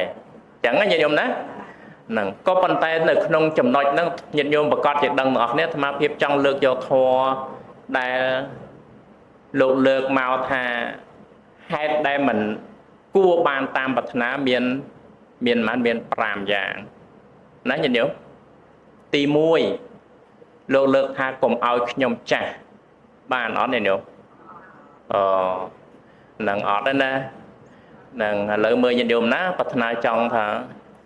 អញ្ចឹងញាតិញោមណាហ្នឹងក៏ប៉ុន្តែនៅក្នុងចំណុចហ្នឹងញាតិញោមប្រកាសជាដឹងទាំងអស់គ្នាអាត្មាភាពចង់លើកយកធម៌ដែលលោកលើកមកថា ហេតុដែលមិនគួរបានតាមប្រាថ្នាមានមានប៉ុន្មានមាន5យ៉ាងណាញាតិញោមទី1លោកលើកថាកុំឲ្យខ្ញុំចាស់បានអត់ញាតិញោមអឺនឹងអត់ទេណានឹងឥឡូវមើលញាតិញោមណាប្រាថ្នាចង់ថា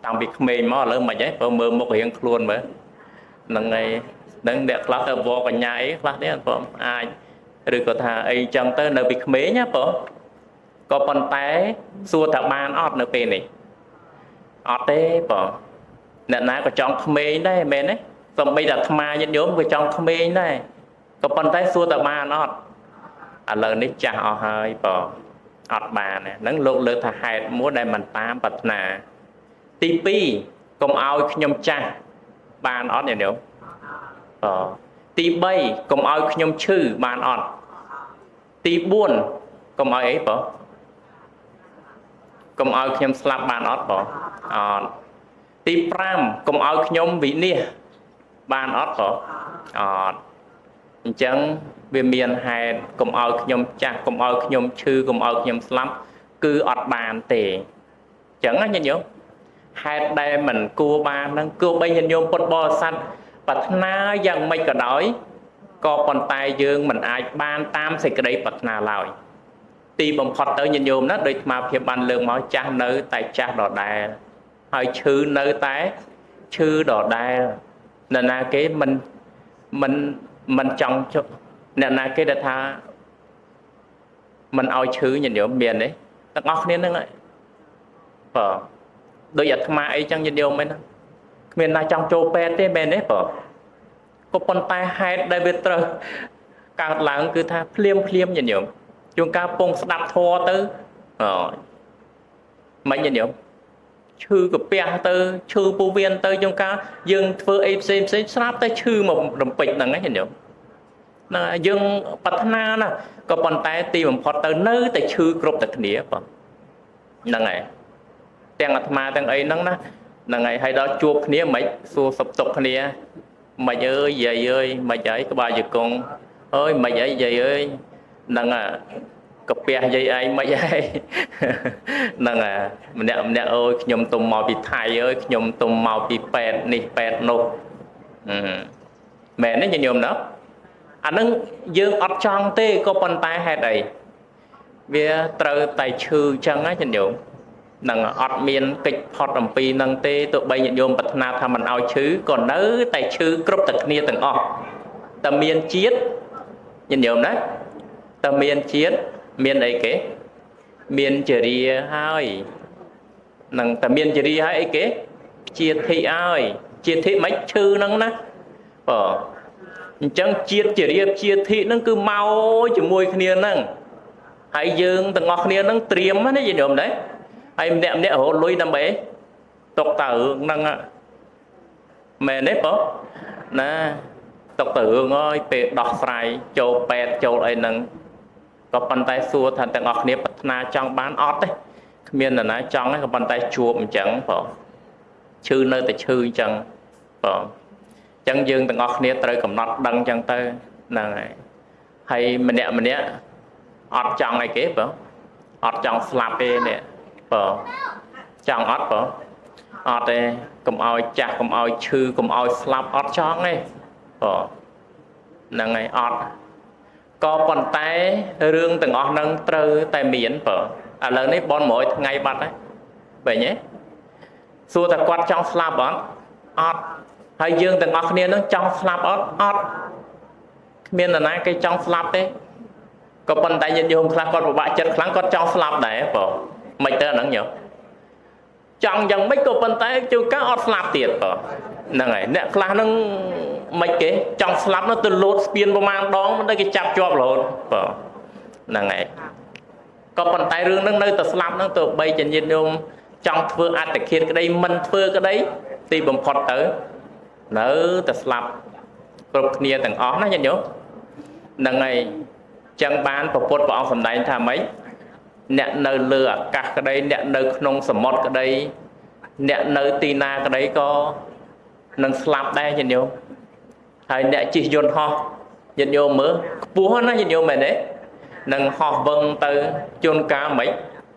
តាំងពីក្មេងមកឥឡូវមិនហីបើមើលមុខរៀងខ្លួនមើលហ្នឹងហើយនឹងអ្នកខ្លះទៅវកញ្ញាអីខ្លះនេះបងអាចឬក៏ថាអីចឹងទៅនៅពីក្មេងណាបង ក៏ប៉ុន្តែសួរថាបានអត់នៅពេលនេះអត់ទេបងអ្នកណាក៏ចង់ក្មេងដែរមែនទេសំបីតែអាត្មាញាតិញោមក៏ចង់ក្មេងដែរក៏ប៉ុន្តែសួរថាបានអត់ឥឡូវនេះចាស់អស់ហើយបងអត់បានហ្នឹងលោកលើកថាហេតុមួយដែលមិនតាមប្រាថ្នាទី2កុំឲ្យខ្ញុំចាស់បានអត់ញាតិញោមអទី3កុំឲ្យខ្ញុំឈឺបានអត់ទី4កុំឲ្យអីបង កុំឲ្យខ្ញុំស្លាប់បានអត់បងអត់ទី5កុំឲ្យខ្ញុំវិនិច្ឆ័យបានអត់បងអត់អញ្ចឹងវាមានហេតុកុំឲ្យខ្ញុំចាស់កុំឲ្យខ្ញុំឈឺកុំឲ្យខ្ញុំស្លាប់គឺអត់បានទេអញ្ចឹងណាញាតិញោមហេតុដែលមិនគួរបានហ្នឹងគួរបីញាតិញោមពុទ្ធបរិស័ទប្រាថ្នាយ៉ាងម៉េចក៏ដោយក៏ប៉ុន្តែយើងមិនអាចបានតាមសេចក្តីប្រាថ្នាឡើយ ទីបំផុតទៅញាតិញោមណាដូចស្មារភាពបានលើកមកចាស់នៅតែចាស់ដដែលហើយឈឺនៅតែឈឺដដែលនរណាគេមិនមិនមិនចង់ជអ្នកណាគេដែលថាមិនឲ្យឈឺញាតិញោមមានទេទាំងអស់គ្នាហ្នឹងបាទដូចអាត្មាអីចឹងញាតិញោមហ្នឹងគ្មានណាចង់ចូលពេទ្យទេមែនទេបាទក៏ប៉ុន្តែហេតុដែលវាត្រូវកើតឡើងគឺថាភ្លាមភ្លាមញាតិញោម ជួនកាលពងស្ដាប់ធัวទៅអមិនញាតិញោមឈឺកាពះទៅឈឺពោះវៀនទៅជួនកាលយើងធ្វើអីផ្សេងផ្សេងស្រាប់តែឈឺមករំពេចហ្នឹងហ្នឹងញាតិញោមណាយើងប្រាថ្នាណាក៏ប៉ុន្តែទីបំផុតទៅនៅតែឈឺគ្រប់តែគ្នាបងហ្នឹងហើយទាំងអាត្មាទាំងអីហ្នឹងណាហ្នឹងហើយហើយដល់ជួបគ្នាមិនសួរសុខទុក្ខគ្នាមិនអើយយាយអើយមិនអីក្បាលជង្គង់អើយមិនអីយាយអើយ ហ្នឹងអាកាពះយាយឯងមិនហើយហ្នឹងអាម្នាក់ម្នាក់អើយខ្ញុំទុំមកពីថៃអើយខ្ញុំទុំមកពីប៉ែតនេះប៉ែតនោះមែនទេញញោមណាអានឹងយើងអត់ចង់ទេក៏ប៉ុន្តែហេតុអីវាត្រូវតែឈឺចឹងណាញញោមនឹងអត់មានកិច្ចផុតអំពីនឹងទេទោះបីញាតិញោមប្រាថ្នាថាមិនឲ្យឈឺក៏នៅតែឈឺគ្រប់តែគ្នាទាំងអស់តែមានជាតិញាតិញោមណា តែមានជាតិមានអីគេ មានចរិយាហើយនឹងតែមានចរិយាហើយអីគេជាធិហើយជាធិមិនឈឺហ្នឹងណាបើអញ្ចឹងជាតិជារៀបជាធិហ្នឹងគឺមកជាមួយគ្នាហ្នឹងហើយយើងទាំងអស់គ្នាហ្នឹងត្រៀមណាយល់ទេហើយម្នាក់ម្នាក់រហូតលុយដើម្បីຕົកតើរឿងហ្នឹងមែនទេបងណាຕົកតើរឿងអើយពេលដោះស្រាយចូលពេទ្យចូលអីហ្នឹង ក៏ប៉ុន្តែសួរថាទាំងអស់គ្នាប្រាថ្នាចង់បានអត់ទេគ្មាននរណាចង់ទេក៏ប៉ុន្តែជួបអញ្ចឹងបងឈឺនៅតែឈឺអញ្ចឹងបងអញ្ចឹងយើងទាំងអស់គ្នាត្រូវកំណត់ដឹងអញ្ចឹងទៅហ្នឹងហើយហើយម្នាក់ម្នាក់អត់ចង់អីគេបងអត់ចង់ស្លាប់ទេនេះបងចង់អត់បងអត់ទេកុំឲ្យចាស់កុំឲ្យឈឺកុំឲ្យស្លាប់អត់ចង់ទេបងហ្នឹងហើយអត់ ក៏ប៉ុន្តែរឿងទាំងអស់ហ្នឹងត្រូវតែមានបើឥឡូវនេះបន100ថ្ងៃបាត់ហើយបែរទេសួរតែគាត់ចង់ស្លាប់អត់អត់ហើយយើងទាំងអស់គ្នានឹងចង់ស្លាប់អត់អត់គ្មាននរណាគេចង់ស្លាប់ទេក៏ប៉ុន្តែញាតិញោមខ្លះគាត់ពិបាកចិត្តខ្លាំងគាត់ចង់ស្លាប់ដែរបើមិនទៅអាហ្នឹងញោមចង់យ៉ាងម៉េចក៏ប៉ុន្តែជួនកាលអត់ស្លាប់ទៀតបើហ្នឹងហើយអ្នកខ្លះហ្នឹង មិនគេចង់ស្លាប់នោះទៅលោតស្ពានប្រមាណដងមិនទៅគេចាប់ជាប់រហូតបើហ្នឹងហើយក៏ប៉ុន្តែរឿងហ្នឹងនៅតែស្លាប់ហ្នឹងទៅបីចញាតញោមចង់ធ្វើអត្តឃាតក្តីមិនធ្វើក្តីទីបំផុតទៅនៅតែស្លាប់គ្រប់គ្នាទាំងអស់ណាញាតិញោមហ្នឹងហើយចឹងបានពពុទ្ធព្រះអង្គសម្ដែងថាម៉េចអ្នកនៅលើអាកាសក្តីអ្នកនៅក្នុងសមុទ្រក្តីអ្នកនៅទីណាក្តីក៏នឹងស្លាប់ដែរញាតិញោម ហើយអ្នកជិះយន្តហោះញាតិញោមមើលខ្ពស់ណាញាតិញោមមែនទេនឹងហោះវឹងទៅជួនកាលមិន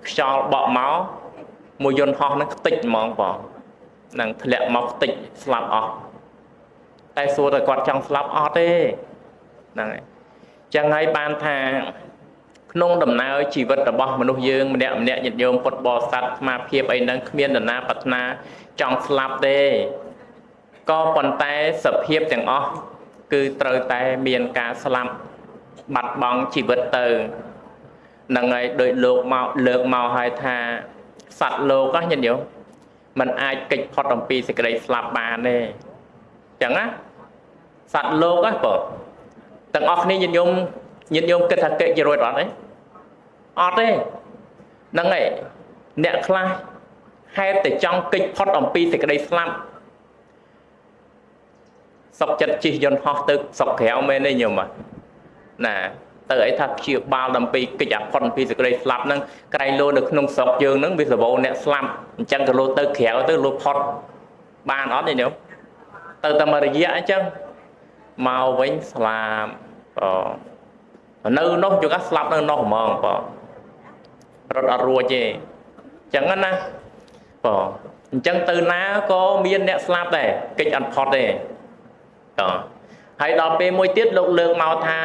ខ្យល់បក់មកមួយយន្តហោះនឹងខ្ទេចហ្មងបងនឹងធ្លាក់មកខ្ទេចស្លាប់អស់តែសួរតែគាត់ចង់ស្លាប់អត់ទេហ្នឹងហើយចឹងហើយបានថាក្នុងដំណើរជីវិតរបស់មនុស្សយើងម្នាក់ម្នាក់ញាតិញោមពុទ្ធបរិស័ទស្មារភាពអីហ្នឹងគ្មាននរណាប្រាថ្នាចង់ស្លាប់ទេ ក៏ប៉ុន្តែសភាពទាំងអស់គឺត្រូវតែមានការស្លាប់បាត់បង់ជីវិតទៅនឹងហើយដោយលោកមកលើកមកឲ្យថាសត្វលោកណាញាតិញោមมันអាចកិច្ចផុតអំពីសេចក្តីស្លាប់បានទេចឹងណាសត្វលោកណាបងទាំងអស់គ្នាញាតិញោមញាតិញោមគិតថាកិច្ចរួចអត់ទេអត់ទេហ្នឹងហើយអ្នកខ្លះហេតុតែចង់កិច្ចផុតអំពីសេចក្តីស្លាប់ សុកចិត្តជិះយន្តហោះទៅសុកក្រៅមែនទេញោមណាទៅអីថាព្យាបាលដើម្បីកិច្ចអផុតពីសេចក្តីស្លាប់ហ្នឹងក្រៃលោនៅក្នុងស្រុកយើងហ្នឹងវាសវោអ្នកស្លាប់អញ្ចឹងក៏លោទៅក្រៅទៅលោផុតបានអត់ទេញោមទៅតែមួយរយៈអញ្ចឹងមកវិញស្លាប់អូនៅនោះជួនកាលស្លាប់នៅនោះហ្មងបងរត់អត់រួចទេអញ្ចឹងណាបងអញ្ចឹងទៅណាក៏មានអ្នកស្លាប់ដែរកិច្ចអត់ផុតទេ បងហើយដល់ពេលមួយទៀតលោកលើកមកថា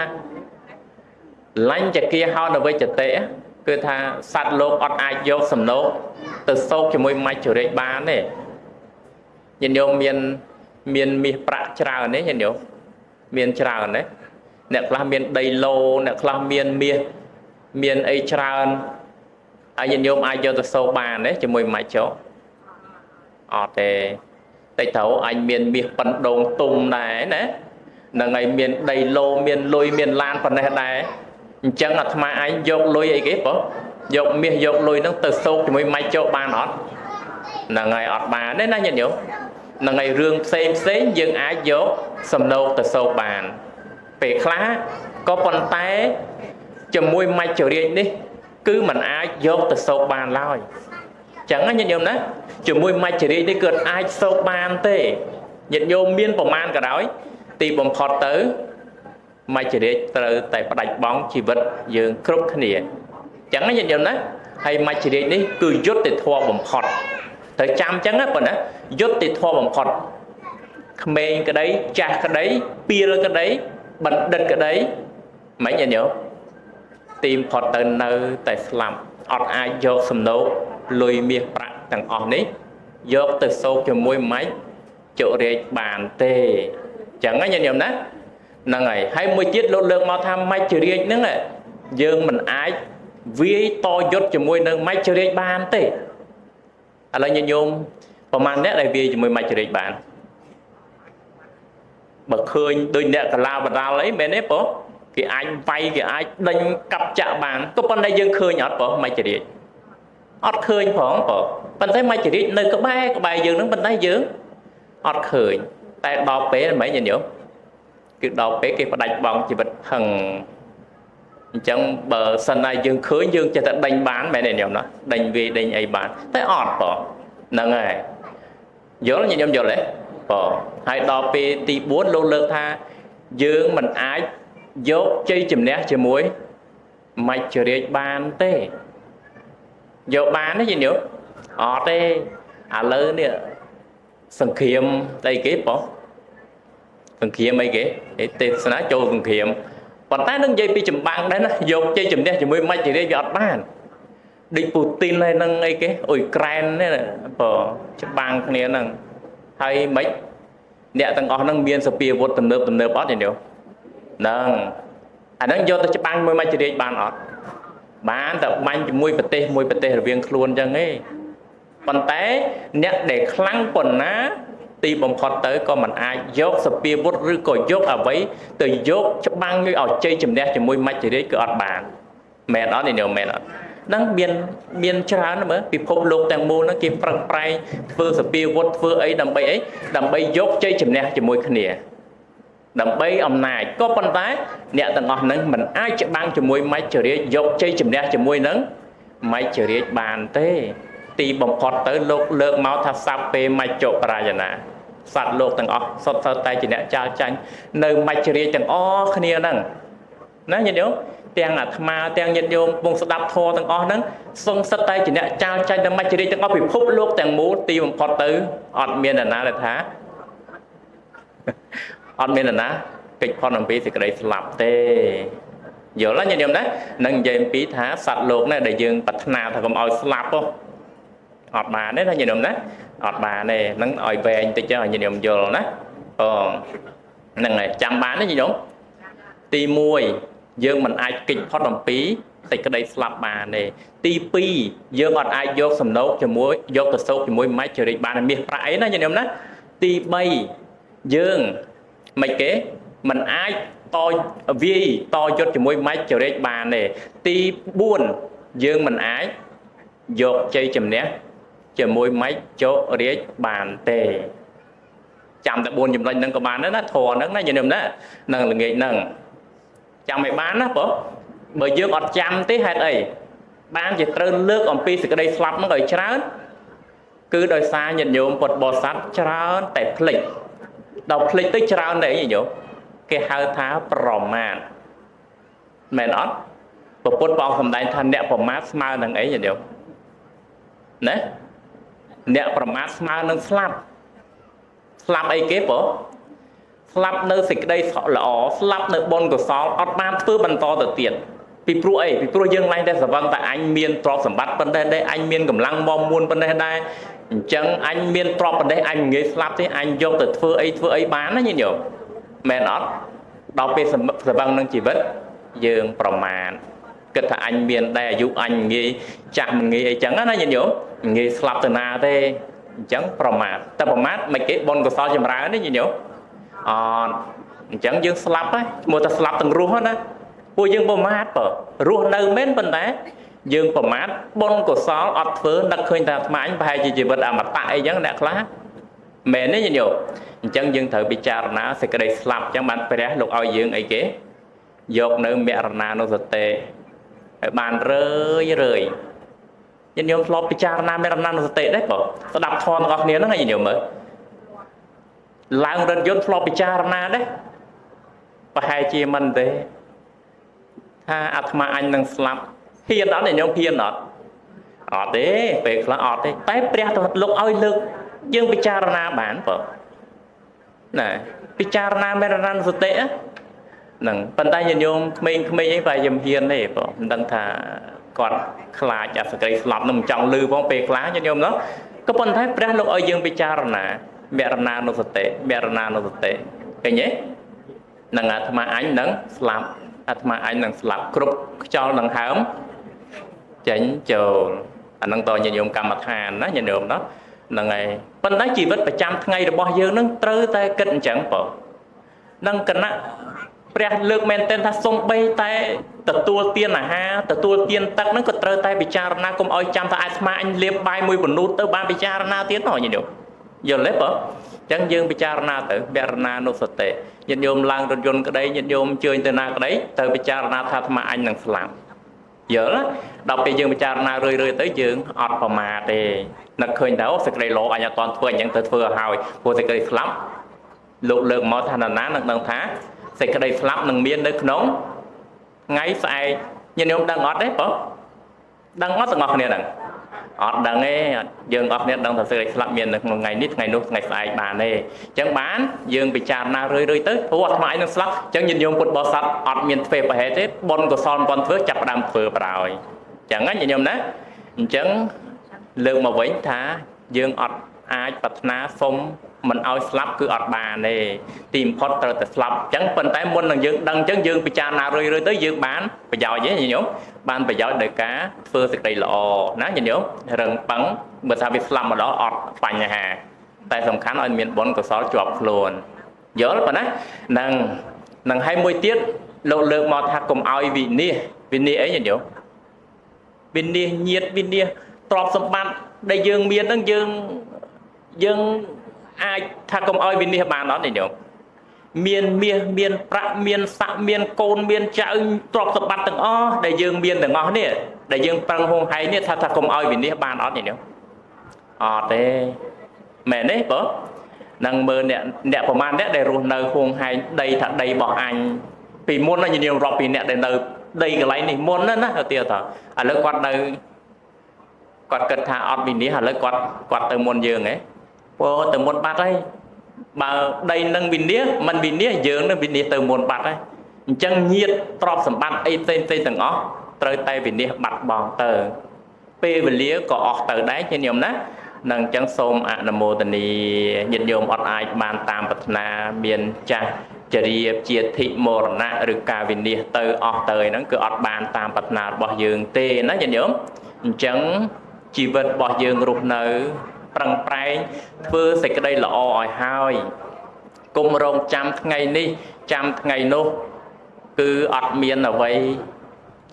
លាញ់ចគាហោនវិជ្ជតិគឺថាសត្វលោកអត់អាចយកសំណោកទៅសោកជាមួយមច្ចរិកបានទេញាតិញោមមានមានមាសប្រាក់ច្រើនទេញាតិញោមមានច្រើនទេអ្នកខ្លះមានដីឡូអ្នកខ្លះមានមាសមានអីច្រើនហើយញាតិញោមអាចយកទៅសោកបានទេជាមួយមច្ចោអត់ទេ តិចទៅអញមានមាសប៉ិនដងទុំដែរណានឹងឯងមានដីឡូមានលុយមានឡានប៉ុណ្ណេះដែរអញ្ចឹងអាត្មាឯងយកលុយអីគេបងយកមាសយកលុយហ្នឹងទៅសោកជាមួយម៉ៃចោបានអត់ហ្នឹងហើយអត់បានទេណាញាតិញោមហ្នឹងហើយរឿងផ្សេងផ្សេងយើងអាចយកសំណោកទៅសោកបាន ពេលខ្លះក៏ប៉ុន្តែជាមួយមច្ចរាជនេះ គឺมันអាចយកទៅសោកបានឡើយ ចឹងណាញាតិញោមណាជាមួយមច្ចរាជនេះគឺអាចសោកបានទេញាតិញោមមានប្រមាណក៏ដោយទីបំផុតទៅមច្ចរាជត្រូវតែផ្ដាច់បង់ជីវិតយើងគ្រប់គ្នាអញ្ចឹងញាតិញោមណាហើយមច្ចរាជនេះគឺយុត្តិធម៌បំផុតត្រូវចាំអញ្ចឹងណាប៉ុណ្ណាយុត្តិធម៌បំផុតក្មេងក្តីចាស់ក្តីពីលក្តីបណ្ឌិតក្តីមិនញាតិញោមទីបំផុតទៅនៅតែស្លាប់អត់អាចយកសំណោក លុយមាសប្រាក់ទាំងអស់នេះយកទៅសោកជាមួយម៉េចជរាជបានទេអញ្ចឹងណាញាតិញោមណាហ្នឹងហើយហើយមួយទៀតលោកលើកមកថាមច្ចរាជហ្នឹងយើងមិនអាចវាយតយុទ្ធជាមួយនឹងមច្ចរាជបានទេឥឡូវញញោមប្រហែលអ្នកដែលវាយជាមួយមច្ចរាជបានបើឃើញដូចអ្នកកលាបដាលអីមែនទេបងគេអាចវាយគេអាចដេញកាប់ចាក់បានក៏ប៉ុន្តែយើងឃើញអត់បងមច្ចរាជ អត់ឃើញផងបងប៉ុន្តែមច្ចរាជនៅក្បែរក្បែរយើងនឹងប៉ុន្តែយើងអត់ឃើញតែដល់ពេលមិនញញោមគឺដល់ពេលគេផ្ដាច់បងជីវិតហឹងអញ្ចឹងបើសិនណាយើងឃើញយើងចេះតែដេញបានមែនទេញោមណាដេញវាដេញអីបានតែអត់បងហ្នឹងហើយយល់ញញោមយល់ទេបងហើយដល់ពេលទី4លោកលើកថាយើងមិនអាចយកជ័យជំនះជាមួយមច្ចរាជបានទេ យកបានទេញោមអត់ទេឥឡូវនេះសង្គ្រាមអីគេបងសង្គ្រាមអីគេទេសនាចូលសង្គ្រាមប៉ុន្តែនឹងនិយាយពីចម្បាំងដែរណាយកជ័យជំនះជាមួយមច្ចរាជវាអត់បានដូចពូទីនហើយនឹងអីគេអ៊ុយក្រែននេះបើច្បាំងគ្នាហ្នឹងហើយមិនអ្នកទាំងអស់ហ្នឹងមានសពាវុធទំនើបទំនើបអត់ទេញោមហ្នឹងអាហ្នឹងយកទៅច្បាំងមួយមច្ចរាជបានអត់ បានតែបាញ់ជាមួយប្រទេសមួយប្រទេសរវាងខ្លួនអញ្ចឹងឯងប៉ុន្តែអ្នកដែលខ្លាំងប៉ុណ្ណាទីបំផុតទៅក៏មិនអាចយកសពាវុធឬក៏យកអ្វីទៅយកច្បាំងឲ្យជ័យជំនះជាមួយមច្ចរាជគឺអត់បានមែនអត់នេះមែនអត់នឹងមានមានច្រើនមើលពិភពលោកទាំងមូលហ្នឹងគេប្រឹងប្រែងធ្វើសពាវុធធ្វើអីដើម្បីអីដើម្បីយកជ័យជំនះជាមួយគ្នា ដើម្បីអំណាចក៏ប៉ុន្តែអ្នកទាំងអស់ហ្នឹងមិនអាចច្បាំងជាមួយមច្ចរាជយកជ័យជំនះជាមួយនឹងមច្ចរាជបានទេ ទីបំផុតទៅលោកលើកមកថាសัพពេមច្ចុប្រាយណាសត្វលោកទាំងអស់សុទ្ធសឹងតែជាអ្នកចាលចាញ់នៅមច្ចរាជទាំងអស់គ្នាហ្នឹងណាញាតិញោមទាំងអាត្មាទាំងញាតិញោមពងស្ដាប់ធម៌ទាំងអស់ហ្នឹងសង្សិតតែជាអ្នកចាលចាញ់ដល់មច្ចរាជទាំងអស់ពិភពលោកទាំងមូលទីបំផុតទៅអត់មាននរណាដែលថា អត់មាននរណាកិច្ចផុតអំពីសេចក្តីស្លាប់ទេយល់ទេញាតិញោមណានឹងនិយាយអំពីថាសត្វលោកនេះដែលយើងប្រាថ្នាថាកុំឲ្យស្លាប់ហ៎អត់បានទេណាញាតិញោមណាអត់បានទេហ្នឹងឲ្យវែងតិចទៅឲ្យញាតិញោមយល់ណាអូហ្នឹងហើយចាំបានទេញាតិញោមទី1យើងមិនអាចកិច្ចផុតអំពីសេចក្តីស្លាប់បានទេទី2យើងអត់អាចយកសំណោកជាមួយយកទៅសោកជាមួយម៉ាច់ចរិតបានមាសប្រាក់អីណាញាតិញោមណាទី3យើង មិនគេมันអាចតវាយតយុទ្ធជាមួយម៉ាច់ចរិតបានទេទី4យើងមិនអាចយកជ័យជំនះជាមួយម៉េចចុរាជបានទេចាំតែ4ចំណុចហ្នឹងក៏បានដែរណាធរហ្នឹងណាញោមណានឹងល្ងាចហ្នឹងចាំឲ្យបានណាបងបើយើងអត់ចាំទេហេតុអីបានជាត្រូវលើកអំពីសេចក្តីស្លាប់ហ្នឹងឲ្យច្រើនគឺដោយសារញាតិញោមពុទ្ធបរិស័ទច្រើនតែភ្លេច ដល់ភ្លេចទៅច្រើនតែអីញោមគេហៅថាប្រមាទមែនអត់ពពុទ្ធព្រះអង្គសម្ដែងថាអ្នកប្រមាថស្មើនឹងអីញាតិញោមណាអ្នកប្រមាថស្មើនឹងស្លាប់ស្លាប់អីគេបងស្លាប់នៅសេចក្តីល្អស្លាប់នៅបុណ្យកុសលអត់បានធ្វើបន្តទៅទៀតពីព្រោះអីពីព្រោះយើងឡើងតែសវឹងតែអញមានទ្រព្យសម្បត្តិប៉ុណ្ណេះដែរអញមានកម្លាំងមមួនប៉ុណ្ណេះដែរ អញ្ចឹងអញមានទ្រព្យប៉ុណ្ណេះអញងាយស្លាប់ទេអញយកទៅធ្វើអីធ្វើអីបានណាញាតិញោមមែនអត់ដល់ពេលសវឹងនឹងជីវិតយើងប្រមាថគិតថាអញមានដែរអាយុអញងាយចាស់មិនងាយអីចឹងណាញាតិញោមងាយស្លាប់ទៅណាទេអញ្ចឹងប្រមាថតែប្រមាថមិនគេបុណ្យកុសលចម្រើនទេញាតិញោមអត់អញ្ចឹងយើងស្លាប់ហើយឈ្មោះថាស្លាប់ទាំងរស់ណាពួកយើងប្រមាថបើរស់នៅមែនប៉ុន្តែ យើងប្រមាថបុណ្យកុសលអត់ធ្វើនឹកឃើញថាអាត្មាអញប្រហែលជាជីវិតអមតៈអីចឹងអ្នកខ្លះមែនទេញាតិញោមអញ្ចឹងយើងត្រូវពិចារណាសេចក្តីស្លាប់អញ្ចឹងបានព្រះលោកឲ្យយើងអីគេយកនៅមរណានុសតិឲ្យបានរឿយរឿយញាតិញោមធ្លាប់ពិចារណាមរណានុសតិដែរបងស្ដាប់ធម៌ទាំងអស់គ្នាហ្នឹងញាតិញោមមើលឡើងរថយន្តធ្លាប់ពិចារណាដែរប្រហែលជាមិនទេថាអាត្មាអញនឹងស្លាប់ ហ៊ានអត់ញោមហ៊ានអត់អត់ទេពេលខ្លះអត់ទេតែព្រះទៅលោកឲ្យលើកយើងពិចារណាបានបើណាពិចារណាមេរណសតិហ្នឹងប៉ុន្តែញាតិញោមក្មេងៗអីប្រហែលជាហ៊ានទេបើមិនដឹងថាគាត់ខ្លាចអាសក្តិស្លាប់នឹងមិនចង់លឺផងពេលខ្លះញាតិញោមនោះក៏ប៉ុន្តែព្រះលោកឲ្យយើងពិចារណាមរណានុសតិមរណានុសតិឃើញទេនឹងអាត្មាអញនឹងស្លាប់អាត្មាអញនឹងស្លាប់គ្រប់ខ្យល់នឹងហើម ចេញចូលអានឹងតញាតិញោមកម្មដ្ឋានណាញាតិញោមណាហ្នឹងហើយប៉ុន្តែជីវិតប្រចាំថ្ងៃរបស់យើងនឹងត្រូវតែគិតអញ្ចឹងបងនឹងគណៈព្រះលើកមែនទែនថាសំបីតែទទួលទានអាហារទទួលទានទឹកហ្នឹងក៏ត្រូវតែពិចារណាកុំឲ្យចាំថាអាត្មាអញលៀបបាយមួយបនូតទៅបានពិចារណាទៀតហ៎ញាតិញោមយល់ទេបងអញ្ចឹងយើងពិចារណាទៅបរណានុសតិញាតិញោមឡើងរថយន្តក្តីញាតិញោមជើញទៅណាក្តីទៅពិចារណាថាអាត្មាអញនឹងស្លាប់ យល់ដល់ពេលយើងពិចារណារឿយៗទៅយើងអត់ប្រមាទទេនឹកឃើញថាអូសេចក្តីល្អអញអត់តន់ធ្វើអញ្ចឹងទៅធ្វើឲ្យហើយព្រោះសេចក្តីស្លាប់លោកលើកមកថាណានឹងដឹងថាសេចក្តីស្លាប់នឹងមាននៅក្នុងថ្ងៃស្អែកញាតិញោមដឹងអត់ទេបងដឹងអត់ទាំងអស់គ្នាហ្នឹង អត់ដឹងទេយើងអត់គ្នាដឹងថាសេចក្តីស្លាប់មាននៅក្នុងថ្ងៃនេះថ្ងៃនោះថ្ងៃស្អែកបានទេអញ្ចឹងបានយើងពិចារណារឿយរឿយទៅព្រោះអាត្មាឯនឹងស្លាប់អញ្ចឹងញាតិញោមពុទ្ធបរិស័ទអត់មានធ្វើប្រហែលទេបុណ្យកុសលមិនទាន់ធ្វើចាប់ផ្ដើមធ្វើប្រហើយអញ្ចឹងណាញាតិញោមណាអញ្ចឹងលើកមកវិញថាយើងអត់ អាចប្រាថ្នាសុំមិនឲ្យស្លាប់គឺអត់បានទេទីបំផុតត្រូវតែស្លាប់អញ្ចឹងប៉ុន្តែមុននឹងយើងដឹងអញ្ចឹងយើងពិចារណារឿយរឿយទៅយើងបានប្រយោជន៍ទេញោមបានប្រយោជន៍ដោយការធ្វើសេចក្តីល្អណាញោមរឹងប៉ឹងបើថាវាស្លាប់ម្ដងអត់បញ្ហាតែសំខាន់ឲ្យមានបុណ្យកុសលជាប់ខ្លួនយល់ប៉ុណ្ណានឹងនឹងឲ្យមួយទៀតលោកលើកមកថាកុំឲ្យវិនិច្ឆ័យវិនិច្ឆ័យអីញោមវិនិច្ឆ័យញាតវិនិច្ឆ័យទ្រព្យសម្បត្តិដែលយើងមានហ្នឹងយើង យើងអាចថាកុំឲ្យវិនិច្ឆ័យបានអត់ទេញោមមានមាសមានប្រាក់មានស័កមានកូនមានចៅទ្រព្យសម្បត្តិទាំងអស់ដែលយើងមានទាំងអស់នេះដែលយើងប្រឹងហួងហែងនេះថាថាកុំឲ្យវិនិច្ឆ័យបានអត់ទេញោមអត់ទេមែនទេបងនឹងមើលអ្នកអ្នកប្រហែលអ្នកដែលរស់នៅហួងហែងដីថាដីរបស់អញពីមុនណាញោមរាប់ពីអ្នកដែលនៅដីកន្លែងនេះមុនណាណាទៅទៀតតឥឡូវគាត់នៅគាត់គិតថាអត់វិនិច្ឆ័យឥឡូវគាត់គាត់ទៅមុនយើងហ៎ ពោទៅមុនបាត់ហើយបើដីនឹងវិនិច្ឆ័យមិនវិនិច្ឆ័យយើងនឹងវិនិច្ឆ័យទៅមុនបាត់ហើយអញ្ចឹងញាតទ្រព្យសម្បត្តិអីផ្សេងផ្សេងទាំងអស់ត្រូវតែវិនិច្ឆ័យបាត់បង់ទៅពេលវេលាក៏អស់ទៅដែរញាតិញោមណានឹងអញ្ចឹងសូមអនុមោទនីញាតិញោមអត់អាចបានតាមប្រាថ្នាមានចាស់ចរិយាជាធិមរណៈឬការវិនិច្ឆ័យទៅអស់ទៅហ្នឹងគឺអត់បានតាមប្រាថ្នារបស់យើងទេណាញាតិញោមអញ្ចឹងជីវិតរបស់យើងរស់នៅ ប្រឹងប្រែងធ្វើសេចក្តីល្អឲ្យហើយគុំរងចាំថ្ងៃនេះចាំថ្ងៃនោះ គឺអត់មានអ្វី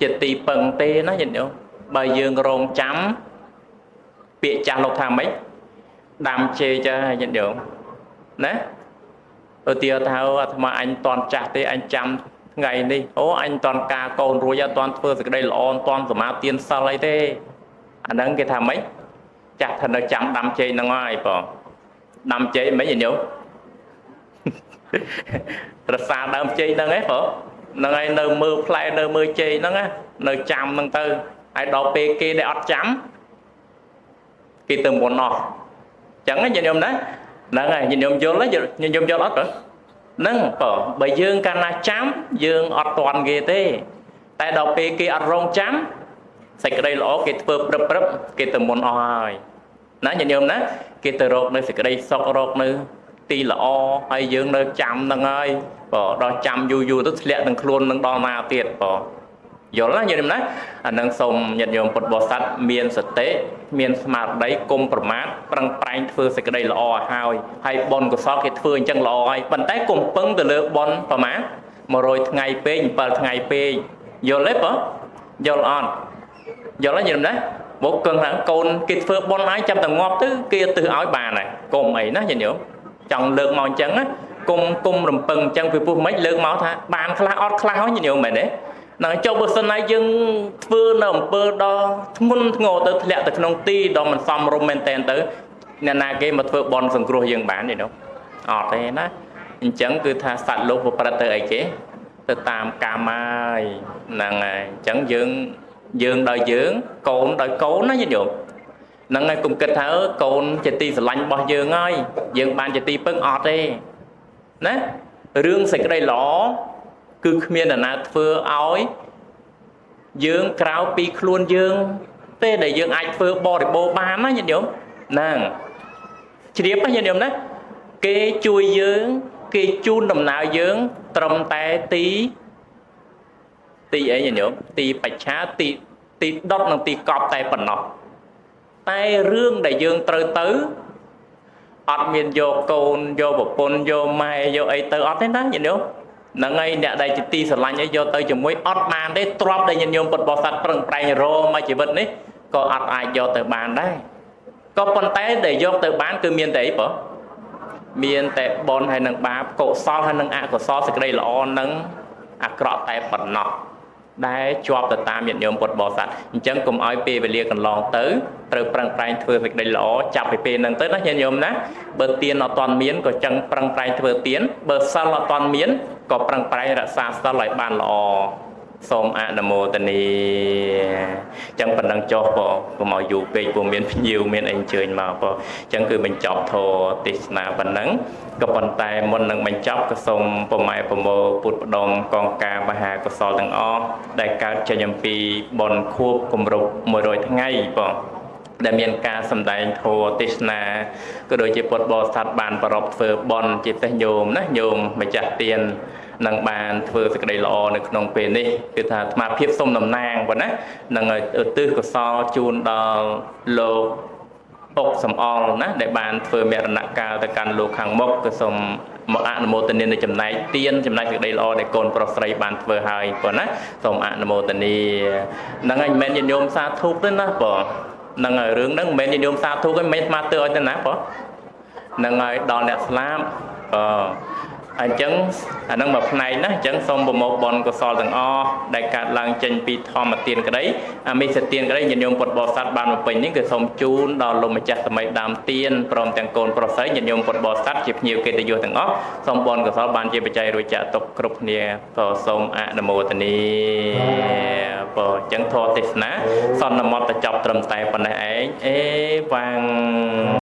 ជាទីពឹងទេណាញាតិញោមបើយើងរងចាំពាក្យចាស់លោកថាម៉េចដាំជេចាញាតិញោមណាឧទាហរណ៍ថាអាត្មាអញតន់ចាស់ទេអញចាំថ្ងៃនេះអូអញតន់ការកូនរួចអត់តន់ធ្វើសេចក្តីល្អអត់តន់សមាទានសិលអីទេអាហ្នឹងគេថាម៉េច ចាស់ថានៅចាំដាំជ័យហ្នឹងហើយបងដាំជ័យមិនញោមរសាដើមជ័យហ្នឹងឯងបងហ្នឹងហើយនៅមើលផ្លែនៅមើលជ័យហ្នឹងណានៅចាំហ្នឹងទៅហើយដល់ពេលគេដែលអត់ចាំគេទៅមុនអស់អញ្ចឹងញាតិញោមណាហ្នឹងហើយញាតិញោមយល់ញាតិញោមយល់អត់ទៅហ្នឹងបើបើយើងកាលណាចាំយើងអត់ទាន់គេទេតែដល់ពេលគេអត់រងចាំ សេចក្តីល្អគេធ្វើព្រឹបព្រឹបគេទៅមុនអស់ហើយណាញាតិញោមណាគេទៅរកនៅសេចក្តីសុខរកនៅទីល្អហើយយើងនៅចាំហ្នឹងហើយបើដល់ចាំយូរយូរទៅធ្លាក់នឹងខ្លួននឹងដល់ណាទៀតបើយល់ណាញាតិញោមណាអានឹងសូមញាតិញោមពុទ្ធបរិស័ទមានសតិមានស្មារតីគុំប្រមាទប្រឹងប្រែងធ្វើសេចក្តីល្អឲ្យហើយហើយបុណ្យកុសលគេធ្វើអញ្ចឹងល្អហើយប៉ុន្តែគុំពឹងទៅលើបុណ្យប្រមាណ100ថ្ងៃពេក7ថ្ងៃពេកយល់ទេបើយល់អត់ យល់ទេញាតិញោមណាមកកឹងថាកូនគេធ្វើបុណ្យឲ្យចាំតែងាប់ទៅគេទៅឲ្យបានហើយកុំអីណាញាតិញោមចង់លើកមកអញ្ចឹងណាគុំគុំរំពឹងអញ្ចឹងពីពុះមិនលើកមកថាបានខ្លះអត់ខ្លះហើយញាតិញោមមែនទេនឹងចុះបើសិនណាយើងធ្វើនៅអំពើដល់ធ្ងន់ធ្ងរទៅធ្លាក់ទៅក្នុងទីដ៏មិនសមរម្យមែនតែនទៅអ្នកណាគេមកធ្វើបន់សង្គ្រោះយើងបានទេនោះអត់ទេណាអញ្ចឹងគឺថាសត្វលោកប្រព្រឹត្តទៅអីគេទៅតាមកម្មហើយហ្នឹងហើយអញ្ចឹងយើង យើងដោយយើងកូនដោយកូនណាញាតិញោមហ្នឹងហើយកុំគិតថាអើកូនជាទីស្រឡាញ់របស់យើងហើយយើងបានជាទីពឹងអត់ទេណារឿងសេចក្តីល្អគឺគ្មានអ្នកណាធ្វើឲ្យយើងក្រៅពីខ្លួនយើងទេដែលយើងអាចធ្វើបរិបូរបានណាញាតិញោមហ្នឹងជ្រាបណាញាតិញោមណាគេជួយយើង គេជូនដំណើរយើង ត្រឹមតែទី ទីអីញាតិញោមទីបច្ឆាទីទីដុតនិងទីកប់តែប៉ុណ្ណោះតែរឿងដែលយើងត្រូវទៅអត់មានយកកូនយកប្រពន្ធយកម៉ែយកអីទៅអត់ទេណាញាតិញោមហ្នឹងហើយអ្នកដែលជាទីស្រឡាញ់អីយកទៅជាមួយអត់បានទេទ្របដែលញាតិញោមពុទ្ធបរិស័ទប្រឹងប្រែងរមកជីវិតនេះក៏អត់អាចយកទៅបានដែរក៏ប៉ុន្តែដែលយកទៅបានគឺមានតែអីបងមានតែបនហើយនឹងបាបកុសលហើយនឹងអកុសលសេចក្តីល្អនឹងអាក្រក់តែប៉ុណ្ណោះ ដែលជាប់ទៅតាមញាតិញោមពុទ្ធបរិស័ទអញ្ចឹងកុំឲ្យពេលវេលាកន្លងទៅត្រូវប្រឹងប្រែងធ្វើសេចក្តីល្អចាប់ពីពេលហ្នឹងទៅណាញាតិញោមណាបើទៀនអត់ទាន់មានក៏ចឹងប្រឹងប្រែងធ្វើទៀនបើសិលអត់ទាន់មានក៏ប្រឹងប្រែងរក្សាសិលឲ្យបានល្អ សូមអនុមោទនីអញ្ចឹងប៉ុណ្ណឹងចុះបងកុំឲ្យយូរពេកព្រោះមានភ្ញៀវមានអីអញ្ជើញមកបងអញ្ចឹងគឺបញ្ចប់ធរទេសនាប៉ុណ្ណឹងក៏ប៉ុន្តែមុននឹងបញ្ចប់ក៏សូមប្រម៉ែប្រមោពុទ្ធបដមកងការមហាកុសលទាំងអស់ដែលកើតចេញអំពីបុណ្យខួបគម្រប់100ថ្ងៃបងដែលមានការសម្ដែងធម៌ទេសនាក៏ដូចជាពុទ្ធបរិស័ទបានប្រពធ្វើបន់ជាពិសេសញោមណាញោមម្ចាស់ទៀន នឹងបានធ្វើសេចក្តីល្អនៅក្នុងពេលនេះគឺថាអាត្មាភាពសុំតំណាងប៉ុណ្ណានឹងឧទ្ទិសកុសលជូនដល់លោកអុកសំអល់ណាដែលបានធ្វើមរណកាលទៅកាន់លោកខាងមុខក៏សូមមកអនុមោទនានៅចំណែកទៀនចំណែកសេចក្តីល្អដែលកូនប្រុសស្រីបានធ្វើហើយប៉ុណ្ណាសូមអនុមោទនាហ្នឹងហើយមិនមែនញាតិញោមសាធុទេណាបងហ្នឹងហើយរឿងហ្នឹងមិនមែនញាតិញោមសាធុទេមិនមែនស្មាទើឲ្យទៅណាបងហ្នឹងហើយដល់អ្នកស្លាប់អឺ អញ្ចឹងអានឹងមួយផ្នែកណាអញ្ចឹងសូមប្រមោកបនកុសលទាំងអស់ដែលកើតឡើងចេញពីធម្មទានក្តីអាមិសទានក្តីញាតិញោមពុទ្ធបរិស័ទបានមកពេញនេះគឺសូមជូនដល់លោកម្ចាស់សម័យដើមទានព្រមទាំងកូនប្រុសស្រីញាតិញោមពុទ្ធបរិស័ទជាភ្ញៀវកិត្តិយសទាំងអស់សូមបនកុសលបានជាបច្ច័យរួចចាក់ទុកគ្រប់គ្នាក៏សូមអនុមោទនីបើអញ្ចឹងធម៌ទេសនាសន្មតទៅចប់ត្រឹមតែប៉ុណ្ណេះឯងអេវ៉ាំង